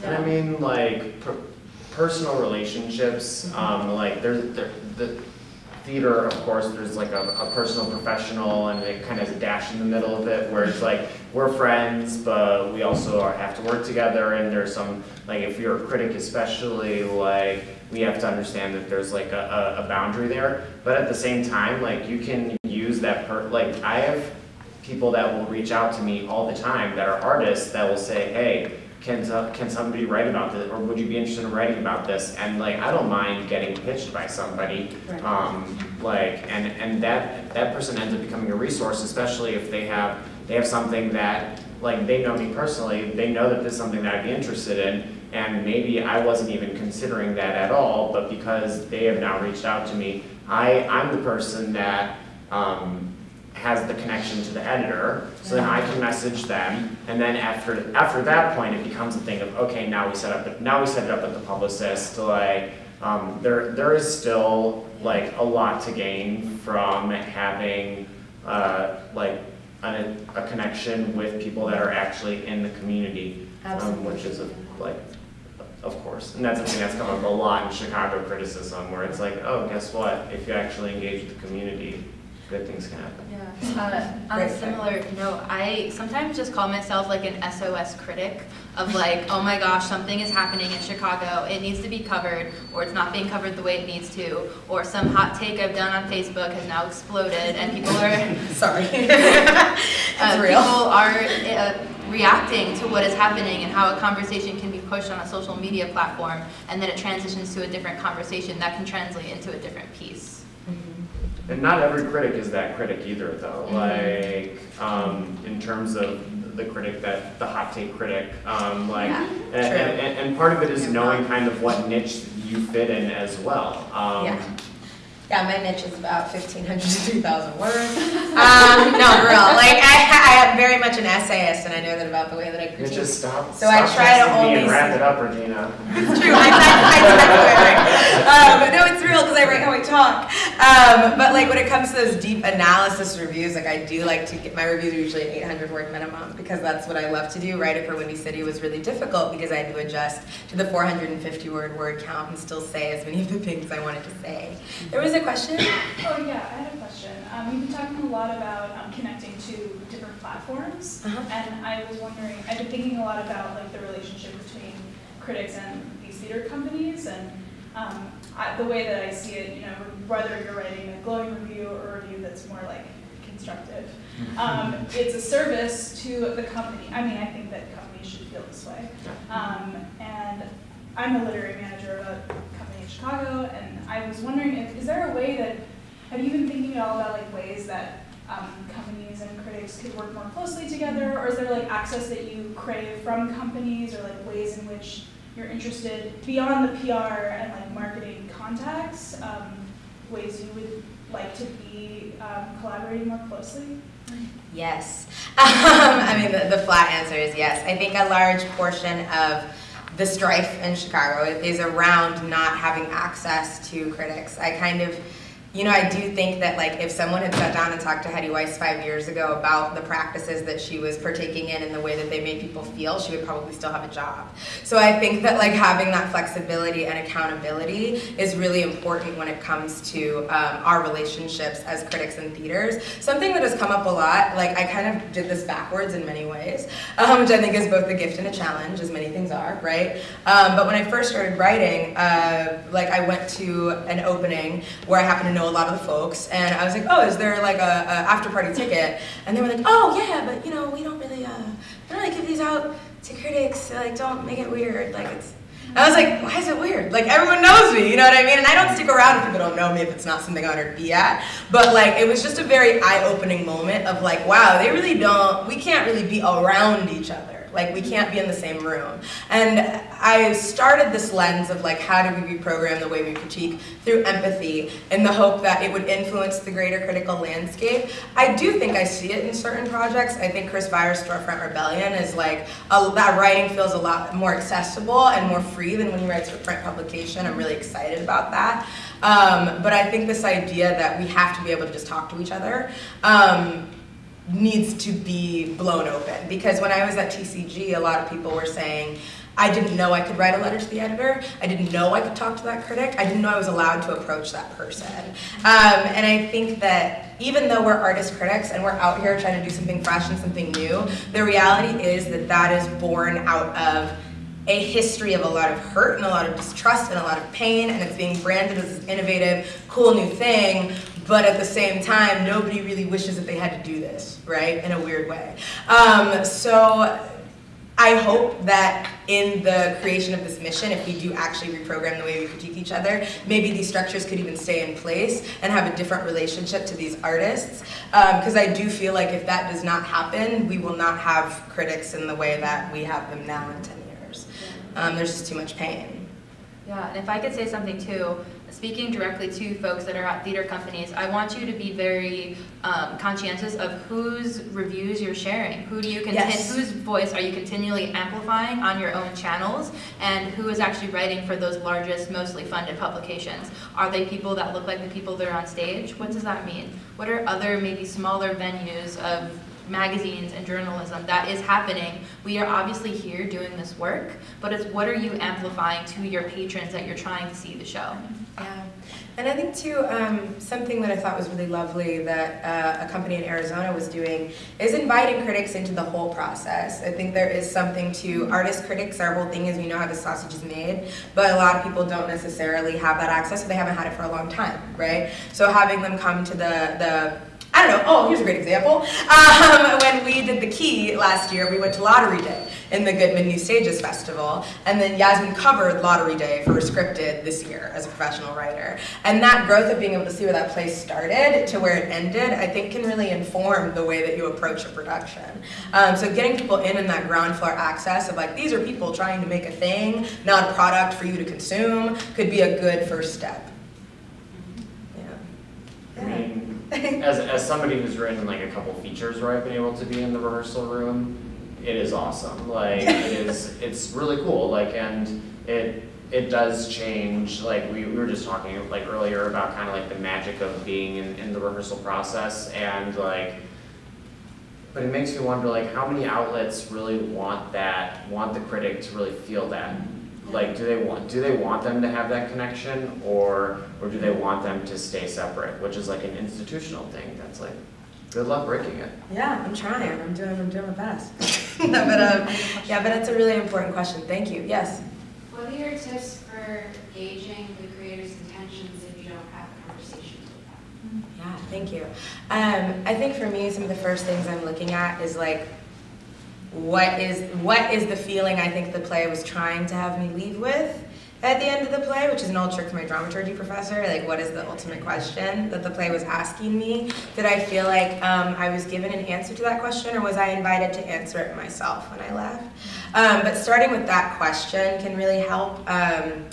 Speaker 3: And I mean, like, per- personal relationships, um, like, there's, there, the theater, of course, there's like a, a personal professional, and it kind of a dash in the middle of it, where it's like, we're friends, but we also are, have to work together, and there's some, like, if you're a critic especially, like, we have to understand that there's like a, a, a boundary there, but at the same time, like, you can use that per, like, I have people that will reach out to me all the time that are artists that will say, hey, can, so- can somebody write about this, or would you be interested in writing about this? And like, I don't mind getting pitched by somebody,
Speaker 1: Right.
Speaker 3: um, like, and, and that, that person ends up becoming a resource, especially if they have, they have something that, like, they know me personally, they know that this is something that I'd be interested in, and maybe I wasn't even considering that at all, but because they have now reached out to me, I, I'm the person that, um, has the connection to the editor, so then I can message them, and then after, after that point, it becomes a thing of, okay, now we set up, now we set it up with the publicist, like, um, there, there is still, like, a lot to gain from having, uh, like, a, a connection with people that are actually in the community, um, which is, a- like, of course, and that's something that's come up a lot in Chicago criticism, where it's like, oh, guess what, if you actually engage with the community, good things can happen.
Speaker 2: Uh, on a similar note, I sometimes just call myself like an SOS critic of like, oh my gosh, something is happening in Chicago. It needs to be covered, or it's not being covered the way it needs to, or some hot take I've done on Facebook has now exploded, and people are
Speaker 1: Sorry.
Speaker 2: uh,
Speaker 1: real.
Speaker 2: people are uh, reacting to what is happening and how a conversation can be pushed on a social media platform, and then it transitions to a different conversation that can translate into a different piece.
Speaker 3: And not every critic is that critic either, though. Like, um, in terms of the critic that, the hot take critic, um, like,
Speaker 1: Yeah,
Speaker 3: and, and, and part of it is knowing kind of what niche you fit in as well. Um,
Speaker 1: Yeah. Yeah, my niche is about fifteen hundred to two thousand words. Um, no, for real. Like I, I am very much an essayist, and I know that about the way that I
Speaker 3: You
Speaker 1: critique.
Speaker 3: just stop,
Speaker 1: So I try to
Speaker 3: texting me and
Speaker 1: only
Speaker 3: wrap it up, Regina.
Speaker 1: It's true. I type, I type I write. Um, no, it's real because I write how I talk. Um, but like when it comes to those deep analysis reviews, like I do like to get my reviews are usually an 800 word minimum because that's what I love to do. Write it for Windy City was really difficult because I had to adjust to the 450 word word count and still say as many of the things I wanted to say. There was a question.
Speaker 13: Oh, yeah, I had a question. Um, you've been talking a lot about um, connecting to different platforms,
Speaker 1: Uh-huh.
Speaker 13: and I was wondering, I've been thinking a lot about like the relationship between critics and these theater companies, and um, I, the way that I see it, you know, whether you're writing a glowing review or a review that's more like constructive, um, it's a service to the company. I mean, I think that companies should feel this way. Um, and I'm a literary manager of a in Chicago, and I was wondering if, is there a way that, have you been thinking at all about like ways that um, companies and critics could work more closely together, or is there like access that you crave from companies, or like ways in which you're interested beyond the PR and like marketing contacts, um, ways you would like to be um, collaborating more closely?
Speaker 1: Yes. Um, I mean, the, the flat answer is yes. I think a large portion of the strife in Chicago is around not having access to critics. I kind of, you know, I do think that like if someone had sat down and talked to Hedy Weiss five years ago about the practices that she was partaking in and the way that they made people feel, she would probably still have a job. So I think that like having that flexibility and accountability is really important when it comes to um, our relationships as critics and theaters. Something that has come up a lot, like I kind of did this backwards in many ways, um, which I think is both a gift and a challenge, as many things are, right? Um, but when I first started writing, uh, like I went to an opening where I happened to know a lot of the folks, and I was like, oh, is there like a, a after party ticket? And they were like, oh yeah, but you know we don't really, uh, we don't really give these out to critics. Like don't make it weird. Like it's. I was like, why is it weird? Like everyone knows me, you know what I mean? And I don't stick around if people don't know me if it's not something I want to be at. But like it was just a very eye-opening moment of like, wow, they really don't. We can't really be around each other. Like we can't be in the same room. And I started this lens of like how do we reprogram the way we critique through empathy in the hope that it would influence the greater critical landscape. I do think I see it in certain projects. I think Chris Byers' Storefront Rebellion is like, a, that writing feels a lot more accessible and more free than when he writes for print publication. I'm really excited about that. Um, but I think this idea that we have to be able to just talk to each other um, needs to be blown open because when I was at TCG, a lot of people were saying, I didn't know I could write a letter to the editor. I didn't know I could talk to that critic. I didn't know I was allowed to approach that person. Um, and I think that even though we're artist critics and we're out here trying to do something fresh and something new, the reality is that that is born out of a history of a lot of hurt and a lot of distrust and a lot of pain, and it's being branded as this innovative, cool new thing. But at the same time, nobody really wishes that they had to do this, right? In a weird way. Um, so I hope that in the creation of this mission, if we do actually reprogram the way we critique each other, maybe these structures could even stay in place and have a different relationship to these artists. Because I do feel like if that does not happen, we will not have critics in the way that we have them now in 10 years. Um, there's just too much pain.
Speaker 2: Yeah, and if I could say something too, speaking directly to folks that are at theater companies, I want you to be very um, conscientious of whose reviews you're sharing. Who do you
Speaker 1: Yes.
Speaker 2: whose voice are you continually amplifying on your own channels, and who is actually writing for those largest, mostly funded publications? Are they people that look like the people that are on stage? What does that mean? What are other maybe smaller venues of magazines and journalism. That is happening. We are obviously here doing this work, but it's what are you amplifying to your patrons that you're trying to see the show?
Speaker 1: Yeah, and I think too, um, something that I thought was really lovely that uh, a company in Arizona was doing is inviting critics into the whole process. I think there is something to artist critics. Our whole thing is we know how the sausage is made, but a lot of people don't necessarily have that access, or they haven't had it for a long time, right? So having them come to the the I don't know. Oh, here's a great example. Um, when we did the key last year, we went to Lottery Day in the Goodman New Stages Festival, and then Yasmin covered Lottery Day for Rescripted this year as a professional writer. And that growth of being able to see where that play started to where it ended, I think can really inform the way that you approach a production. Um, so getting people in in that ground floor access of like, these are people trying to make a thing, not a product for you to consume, could be a good first step.
Speaker 3: I mean, as, as somebody who's written like a couple features where I've been able to be in the rehearsal room, it is awesome. Like it is, it's really cool. Like and it it does change. Like we, we were just talking like earlier about kind of like the magic of being in, in the rehearsal process and like. But it makes me wonder like how many outlets really want that, want the critic to really feel that like do they want do they want them to have that connection or or do they want them to stay separate which is like an institutional thing that's like good luck breaking it
Speaker 1: Yeah, I'm trying. I'm doing. I'm doing my best. no, but um, yeah, but it's a really important question. Thank you. Yes.
Speaker 5: What are your tips for gauging the creator's intentions if you don't have conversations with them?
Speaker 1: Yeah, thank you. Um, I think for me, some of the first things I'm looking at is like, what is what is the feeling I think the play was trying to have me leave with at the end of the play, which is an old trick for my dramaturgy professor. Like, what is the ultimate question that the play was asking me? Did I feel like um, I was given an answer to that question, or was I invited to answer it myself when I left? Um, but starting with that question can really help. Um,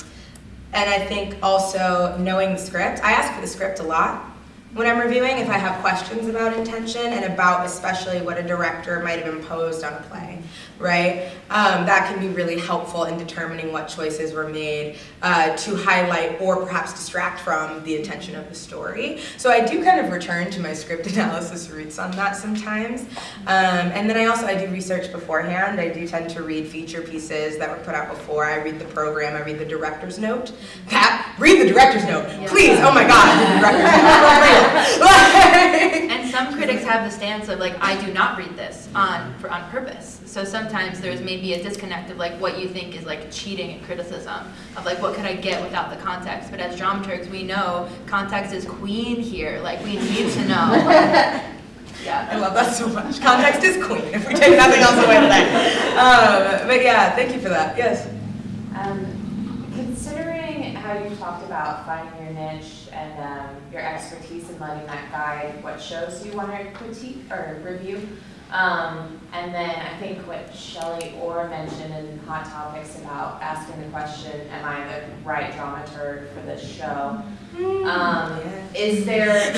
Speaker 1: and I think also knowing the script. I ask for the script a lot when I'm reviewing if I have questions about intention and about especially what a director might have imposed on a play, right? Um, that can be really helpful in determining what choices were made uh, to highlight or perhaps distract from the intention of the story. So I do kind of return to my script analysis roots on that sometimes. Um, and then I also, I do research beforehand. I do tend to read feature pieces that were put out before. I read the program, I read the director's note. That, read the director's note, please, oh my God, the director's note. For real. Like-
Speaker 2: And some critics have the stance of like, I do not read this on for on purpose. So sometimes there's maybe a disconnect of like what you think is like cheating and criticism of like what could I get without the context. But as dramaturgs, we know context is queen here. Like we need to know. Yeah.
Speaker 1: I love that so much. Context is queen, if we take nothing else away today. Um, but yeah, thank you for that. Yes.
Speaker 6: Um, considering how you talked about finding your niche and um, your expertise and letting that guide what shows you want to critique or review, um, and then I think what Shelley Orr mentioned in Hot Topics about asking the question, "Am I the right dramaturg for this show?" Um, is there,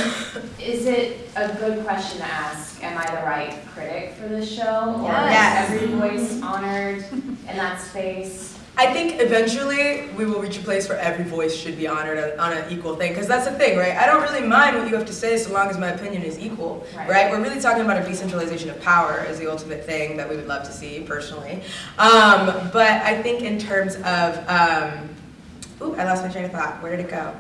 Speaker 6: is it a good question to ask? Am I the right critic for this show, or
Speaker 1: Yes.
Speaker 6: is every voice honored in that space?
Speaker 1: I think eventually we will reach a place where every voice should be honored on- on an equal thing, because that's the thing, right? I don't really mind what you have to say so long as my opinion is equal,
Speaker 6: Right.
Speaker 1: right? We're really talking about a decentralization of power as the ultimate thing that we would love to see personally. Um, but I think in terms of, um, ooh, I lost my train of thought. Where did it go?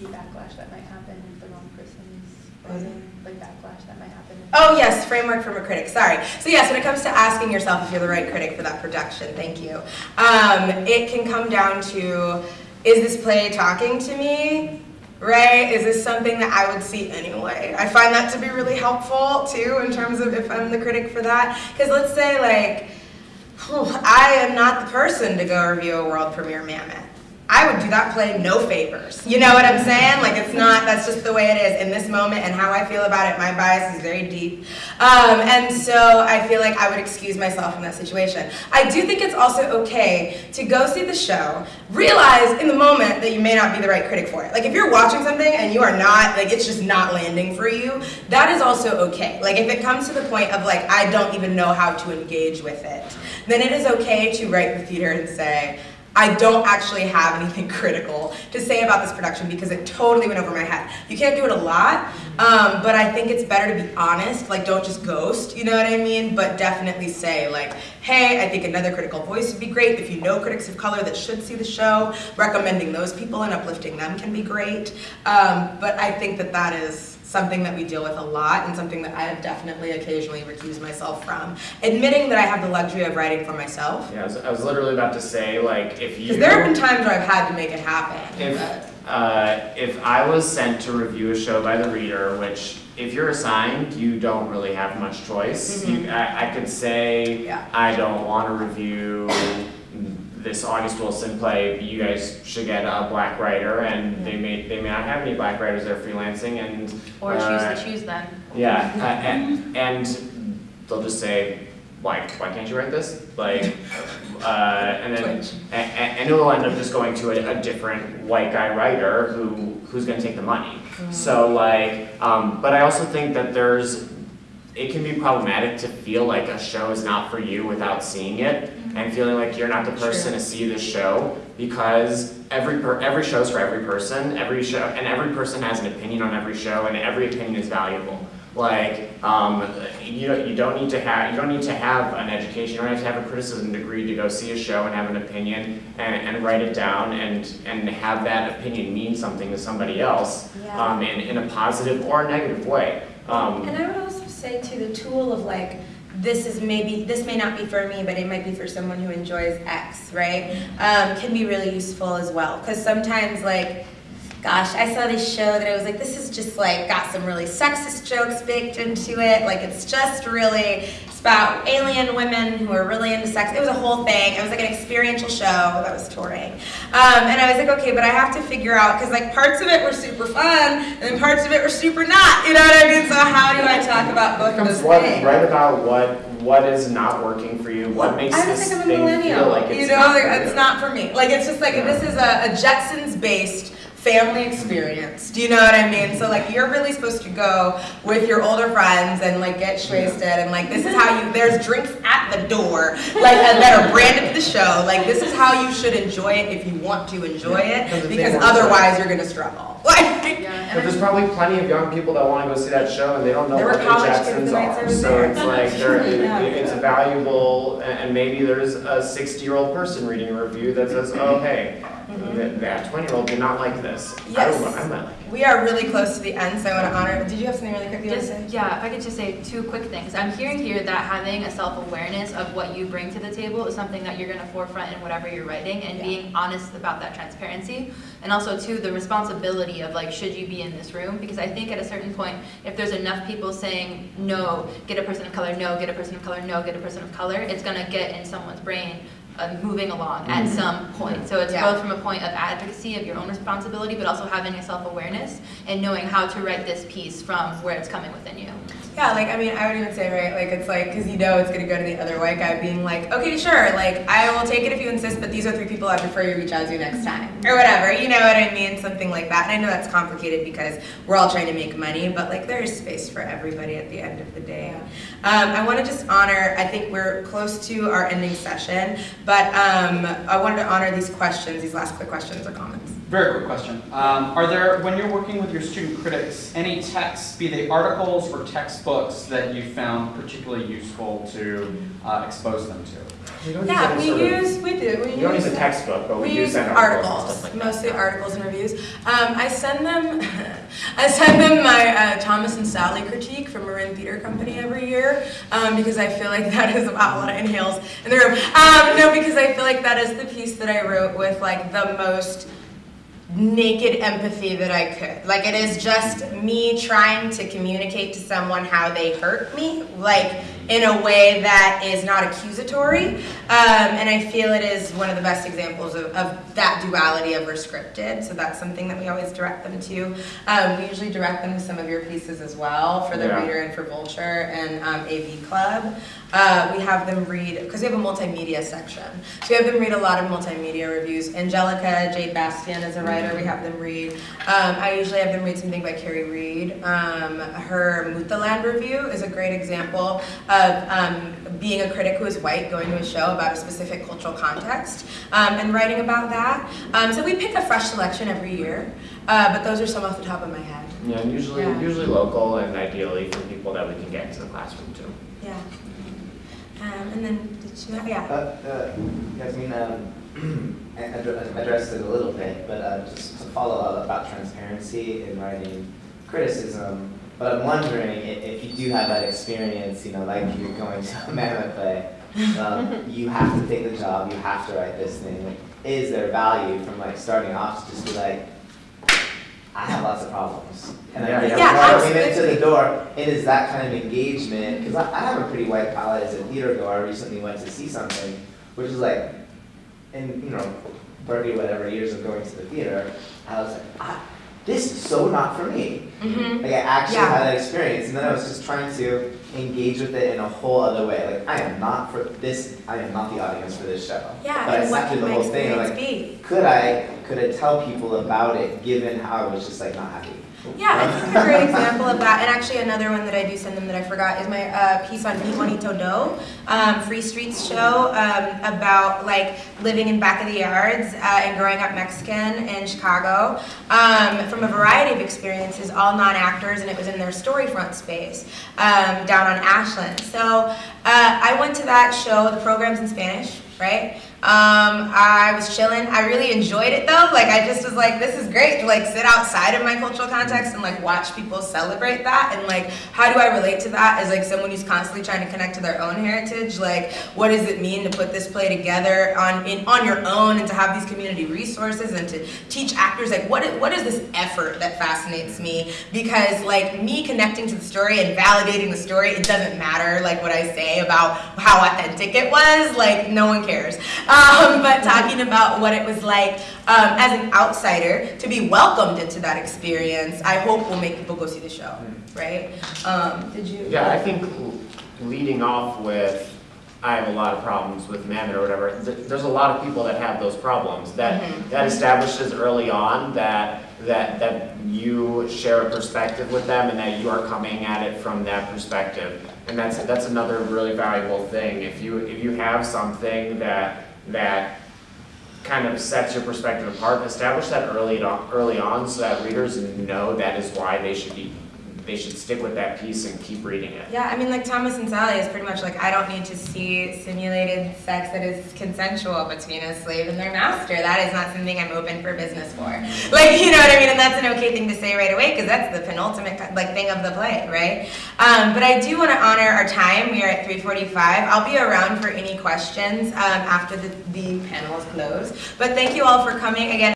Speaker 13: Maybe backlash that might happen if the wrong person's,
Speaker 1: Was it?
Speaker 13: like backlash that might happen.
Speaker 1: Oh yes, framework from a critic. Sorry. So yes, when it comes to asking yourself if you're the right critic for that production, thank you. Um, it can come down to, is this play talking to me? Right? Is this something that I would see anyway? I find that to be really helpful too in terms of if I'm the critic for that. Because let's say like, I am not the person to go review a world premiere Mamet. I would do that play no favors. You know what I'm saying? Like it's not, that's just the way it is in this moment and how I feel about it. My bias is very deep. Um, and so I feel like I would excuse myself from that situation. I do think it's also okay to go see the show, realize in the moment that you may not be the right critic for it. Like if you're watching something and you are not, like it's just not landing for you, that is also okay. Like if it comes to the point of like, I don't even know how to engage with it, then it is okay to write the theater and say, I don't actually have anything critical to say about this production because it totally went over my head. You can't do it a lot, um, but I think it's better to be honest. Like, don't just ghost. You know what I mean? But definitely say like, hey, I think another critical voice would be great. If you know critics of color that should see the show, recommending those people and uplifting them can be great. Um, but I think that that is something that we deal with a lot and something that I have definitely occasionally recused myself from. Admitting that I have the luxury of writing for myself.
Speaker 3: Yeah, I was, I was literally about to say, like, if you.
Speaker 1: Because there have been times where I've had to make it happen.
Speaker 3: If, uh, if I was sent to review a show by the reader, which if you're assigned, you don't really have much choice. You, I, I could say,
Speaker 1: Yeah.
Speaker 3: I don't want to review this August Wilson play, you guys should get a black writer, and they may, they may not have any black writers, they're freelancing, and.
Speaker 2: Or choose
Speaker 3: uh,
Speaker 2: to choose them.
Speaker 3: Yeah, uh, and, and they'll just say, why, why can't you write this? Like, uh, and then, a- a- and it'll end up just going to a, a different white guy writer who, who's gonna take the money. So like, um, but I also think that there's, it can be problematic to feel like a show is not for you without seeing it and feeling like you're not the person to see the show because every per, every show's for every person, every show, and every person has an opinion on every show and every opinion is valuable. Like, um, you don't, you don't need to have, you don't need to have an education, you don't have to have a criticism degree to go see a show and have an opinion and, and write it down and, and have that opinion mean something to somebody else,
Speaker 14: Yeah.
Speaker 3: um, in, in a positive or a negative way. Um,
Speaker 14: And I would also say to the tool of like, this is maybe, this may not be for me, but it might be for someone who enjoys X, right? Um, can be really useful as well. Because sometimes like, gosh, I saw this show that I was like, this is just like, got some really sexist jokes baked into it. Like it's just really, it's about alien women who are really into sex. It was a whole thing. It was like an experiential show that was touring. Um, and I was like, okay, but I have to figure out, because like parts of it were super fun, and then parts of it were super not. You know what I mean? So how do I talk about both of those
Speaker 3: what,
Speaker 14: things?
Speaker 3: write about what what is not working for you, what makes
Speaker 14: I
Speaker 3: this
Speaker 14: was like, I'm a millennial.
Speaker 3: feel like it's
Speaker 1: you know,
Speaker 3: not
Speaker 1: it's not for me. Like, it's just like, this is a, a Jetsons-based family experience. Do you know what I mean? So like, you're really supposed to go with your older friends and like get wasted and like, this is how you, there's drinks at the door, like, and that are branded to the show. Like, this is how you should enjoy it if you want to enjoy
Speaker 3: Because
Speaker 1: it, because
Speaker 3: want
Speaker 1: otherwise you're gonna struggle. Like,
Speaker 3: But there's probably plenty of young people that want to go see that show and they don't know
Speaker 1: There were
Speaker 3: what the
Speaker 1: college kids
Speaker 3: Jetsons
Speaker 1: the nights I
Speaker 3: are.
Speaker 1: was
Speaker 3: So
Speaker 1: there.
Speaker 3: it's like, they're, it-
Speaker 1: Yeah.
Speaker 3: it's valuable, and and maybe there's a sixty-year-old person reading a review that says, oh, hey, that- that twenty-year-old did not like this. I.
Speaker 1: Yes.
Speaker 3: don't, I might like it.
Speaker 1: we are really close to the end, so I wanna honor, did you have something really quick you wanna
Speaker 2: Just,
Speaker 1: say?
Speaker 2: yeah, if I could just say two quick things. I'm hearing here that having a self-awareness of what you bring to the table is something that you're gonna forefront in whatever you're writing and
Speaker 1: Yeah.
Speaker 2: being honest about that transparency. And also too, the responsibility of like, should you be in this room? Because I think at a certain point, if there's enough people saying, no, get a person of color, no, get a person of color, no, get a person of color, it's gonna get in someone's brain uh, moving along at some point. So it's
Speaker 1: Yeah.
Speaker 2: both from a point of advocacy of your own responsibility, but also having a self-awareness and knowing how to write this piece from where it's coming within you.
Speaker 1: Yeah, like I mean, I would even say, right, like it's like, because you know it's gonna go to the other white guy being like, okay, sure, like I will take it if you insist, but these are three people I'd prefer you reach out to next time, or whatever, you know what I mean? Something like that. And I know that's complicated because we're all trying to make money, but like there is space for everybody at the end of the day. Um, I want to just honor, I think we're close to our ending session, but um, I wanted to honor these questions, these last quick questions or comments.
Speaker 8: Very quick question. Um, are there, when you're working with your student critics, any texts, be they articles or textbooks, that you found particularly useful to uh, expose them to?
Speaker 3: We don't use
Speaker 1: Yeah, we use, we do, we use.
Speaker 3: We don't use a textbook, but we
Speaker 1: We
Speaker 3: use
Speaker 1: use
Speaker 3: that articles
Speaker 1: articles,
Speaker 3: like
Speaker 1: mostly articles and reviews. Um, I send them, I send them my uh, Thomas and Sally critique from Marin Theater Company every year um, because I feel like that is about a lot of inhales in the room. Um, no, because I feel like that is the piece that I wrote with like the most naked empathy that I could. Like it is just me trying to communicate to someone how they hurt me, like in a way that is not accusatory. Um, and I feel it is one of the best examples of, of that duality of scripted. So that's something that we always direct them to. Um, we usually direct them to some of your pieces as well for the
Speaker 3: Yeah.
Speaker 1: reader and for Vulture and um, AV Club. Uh, we have them read, because we have a multimedia section. So we have them read a lot of multimedia reviews. Angelica Jade Bastién is a writer we have them read. Um, I usually have them read something by Kerry Reid. Um, her Muthaland review is a great example of um, being a critic who is white going to a show about a specific cultural context um, and writing about that. Um, so we pick a fresh selection every year, uh, but those are some off the top of my head.
Speaker 3: Yeah, and usually,
Speaker 1: Yeah.
Speaker 3: usually local and ideally from people that we can get into the classroom too.
Speaker 1: Yeah. Um, and then, did you, yeah.
Speaker 15: Uh, uh, Yasmin um, addre- addressed it a little bit, but uh, just to follow up about transparency in writing criticism. But I'm wondering i- if you do have that experience, you know, like you're going to a Mamet play, um, you have to take the job, you have to write this thing. Like, is there value from like starting off to just be like, I have lots of problems. And
Speaker 3: Yeah,
Speaker 15: I think
Speaker 3: yeah.
Speaker 15: before I came into the door, it is that kind of engagement, because I, I have a pretty white palette as a theater goer. I recently went to see something, which is like, in, you know, 30 whatever years of going to the theater, I was like, I, this is so not for me.
Speaker 1: Mhm.
Speaker 15: Like I actually
Speaker 1: Yeah.
Speaker 15: had that experience, and then I was just trying to engage with it in a whole other way. Like I am not for this. I am not the audience for this show.
Speaker 1: Yeah,
Speaker 15: but I sat through the whole thing. Like,
Speaker 1: be?
Speaker 15: could I could I tell people about it, given how I was just like not happy?
Speaker 1: Yeah, I think a great example of that, and actually another one that I do send them that I forgot is my uh, piece on Beat Juanito Do, um, Free Streets show um, about like living in back of the yards uh, and growing up Mexican in Chicago um, from a variety of experiences, all non-actors, and it was in their storyfront space um, down on Ashland. So uh, I went to that show. The program's in Spanish, right? Um, I was chilling. I really enjoyed it though. Like I just was like, this is great to like sit outside of my cultural context and like watch people celebrate that. And like, how do I relate to that as like someone who's constantly trying to connect to their own heritage? Like, what does it mean to put this play together on in on your own and to have these community resources and to teach actors like what is, what is this effort that fascinates me? Because like me connecting to the story and validating the story, it doesn't matter like what I say about how authentic it was. Like no one cares. Um, but talking about what it was like um, as an outsider to be welcomed into that experience, I hope will make people go see the show, right? Um, did you?
Speaker 3: Yeah, I think leading off with, I have a lot of problems with Mamet or whatever, th- there's a lot of people that have those problems. That,
Speaker 1: Mhm.
Speaker 3: that establishes early on that, that, that you share a perspective with them and that you are coming at it from that perspective. And that's, that's another really valuable thing. If you, if you have something that, that kind of sets your perspective apart, establish that early early on so that readers know that is why they should be, they should stick with that piece and keep reading it.
Speaker 1: Yeah, I mean, like Thomas and Sally is pretty much like, I don't need to see simulated sex that is consensual between a slave and their master. That is not something I'm open for business for. Like, you know what I mean? And that's an okay thing to say right away because that's the penultimate like thing of the play, right? Um, but I do want to honor our time. We are at 3:45. I'll be around for any questions um, after the, the panel is closed. But thank you all for coming again.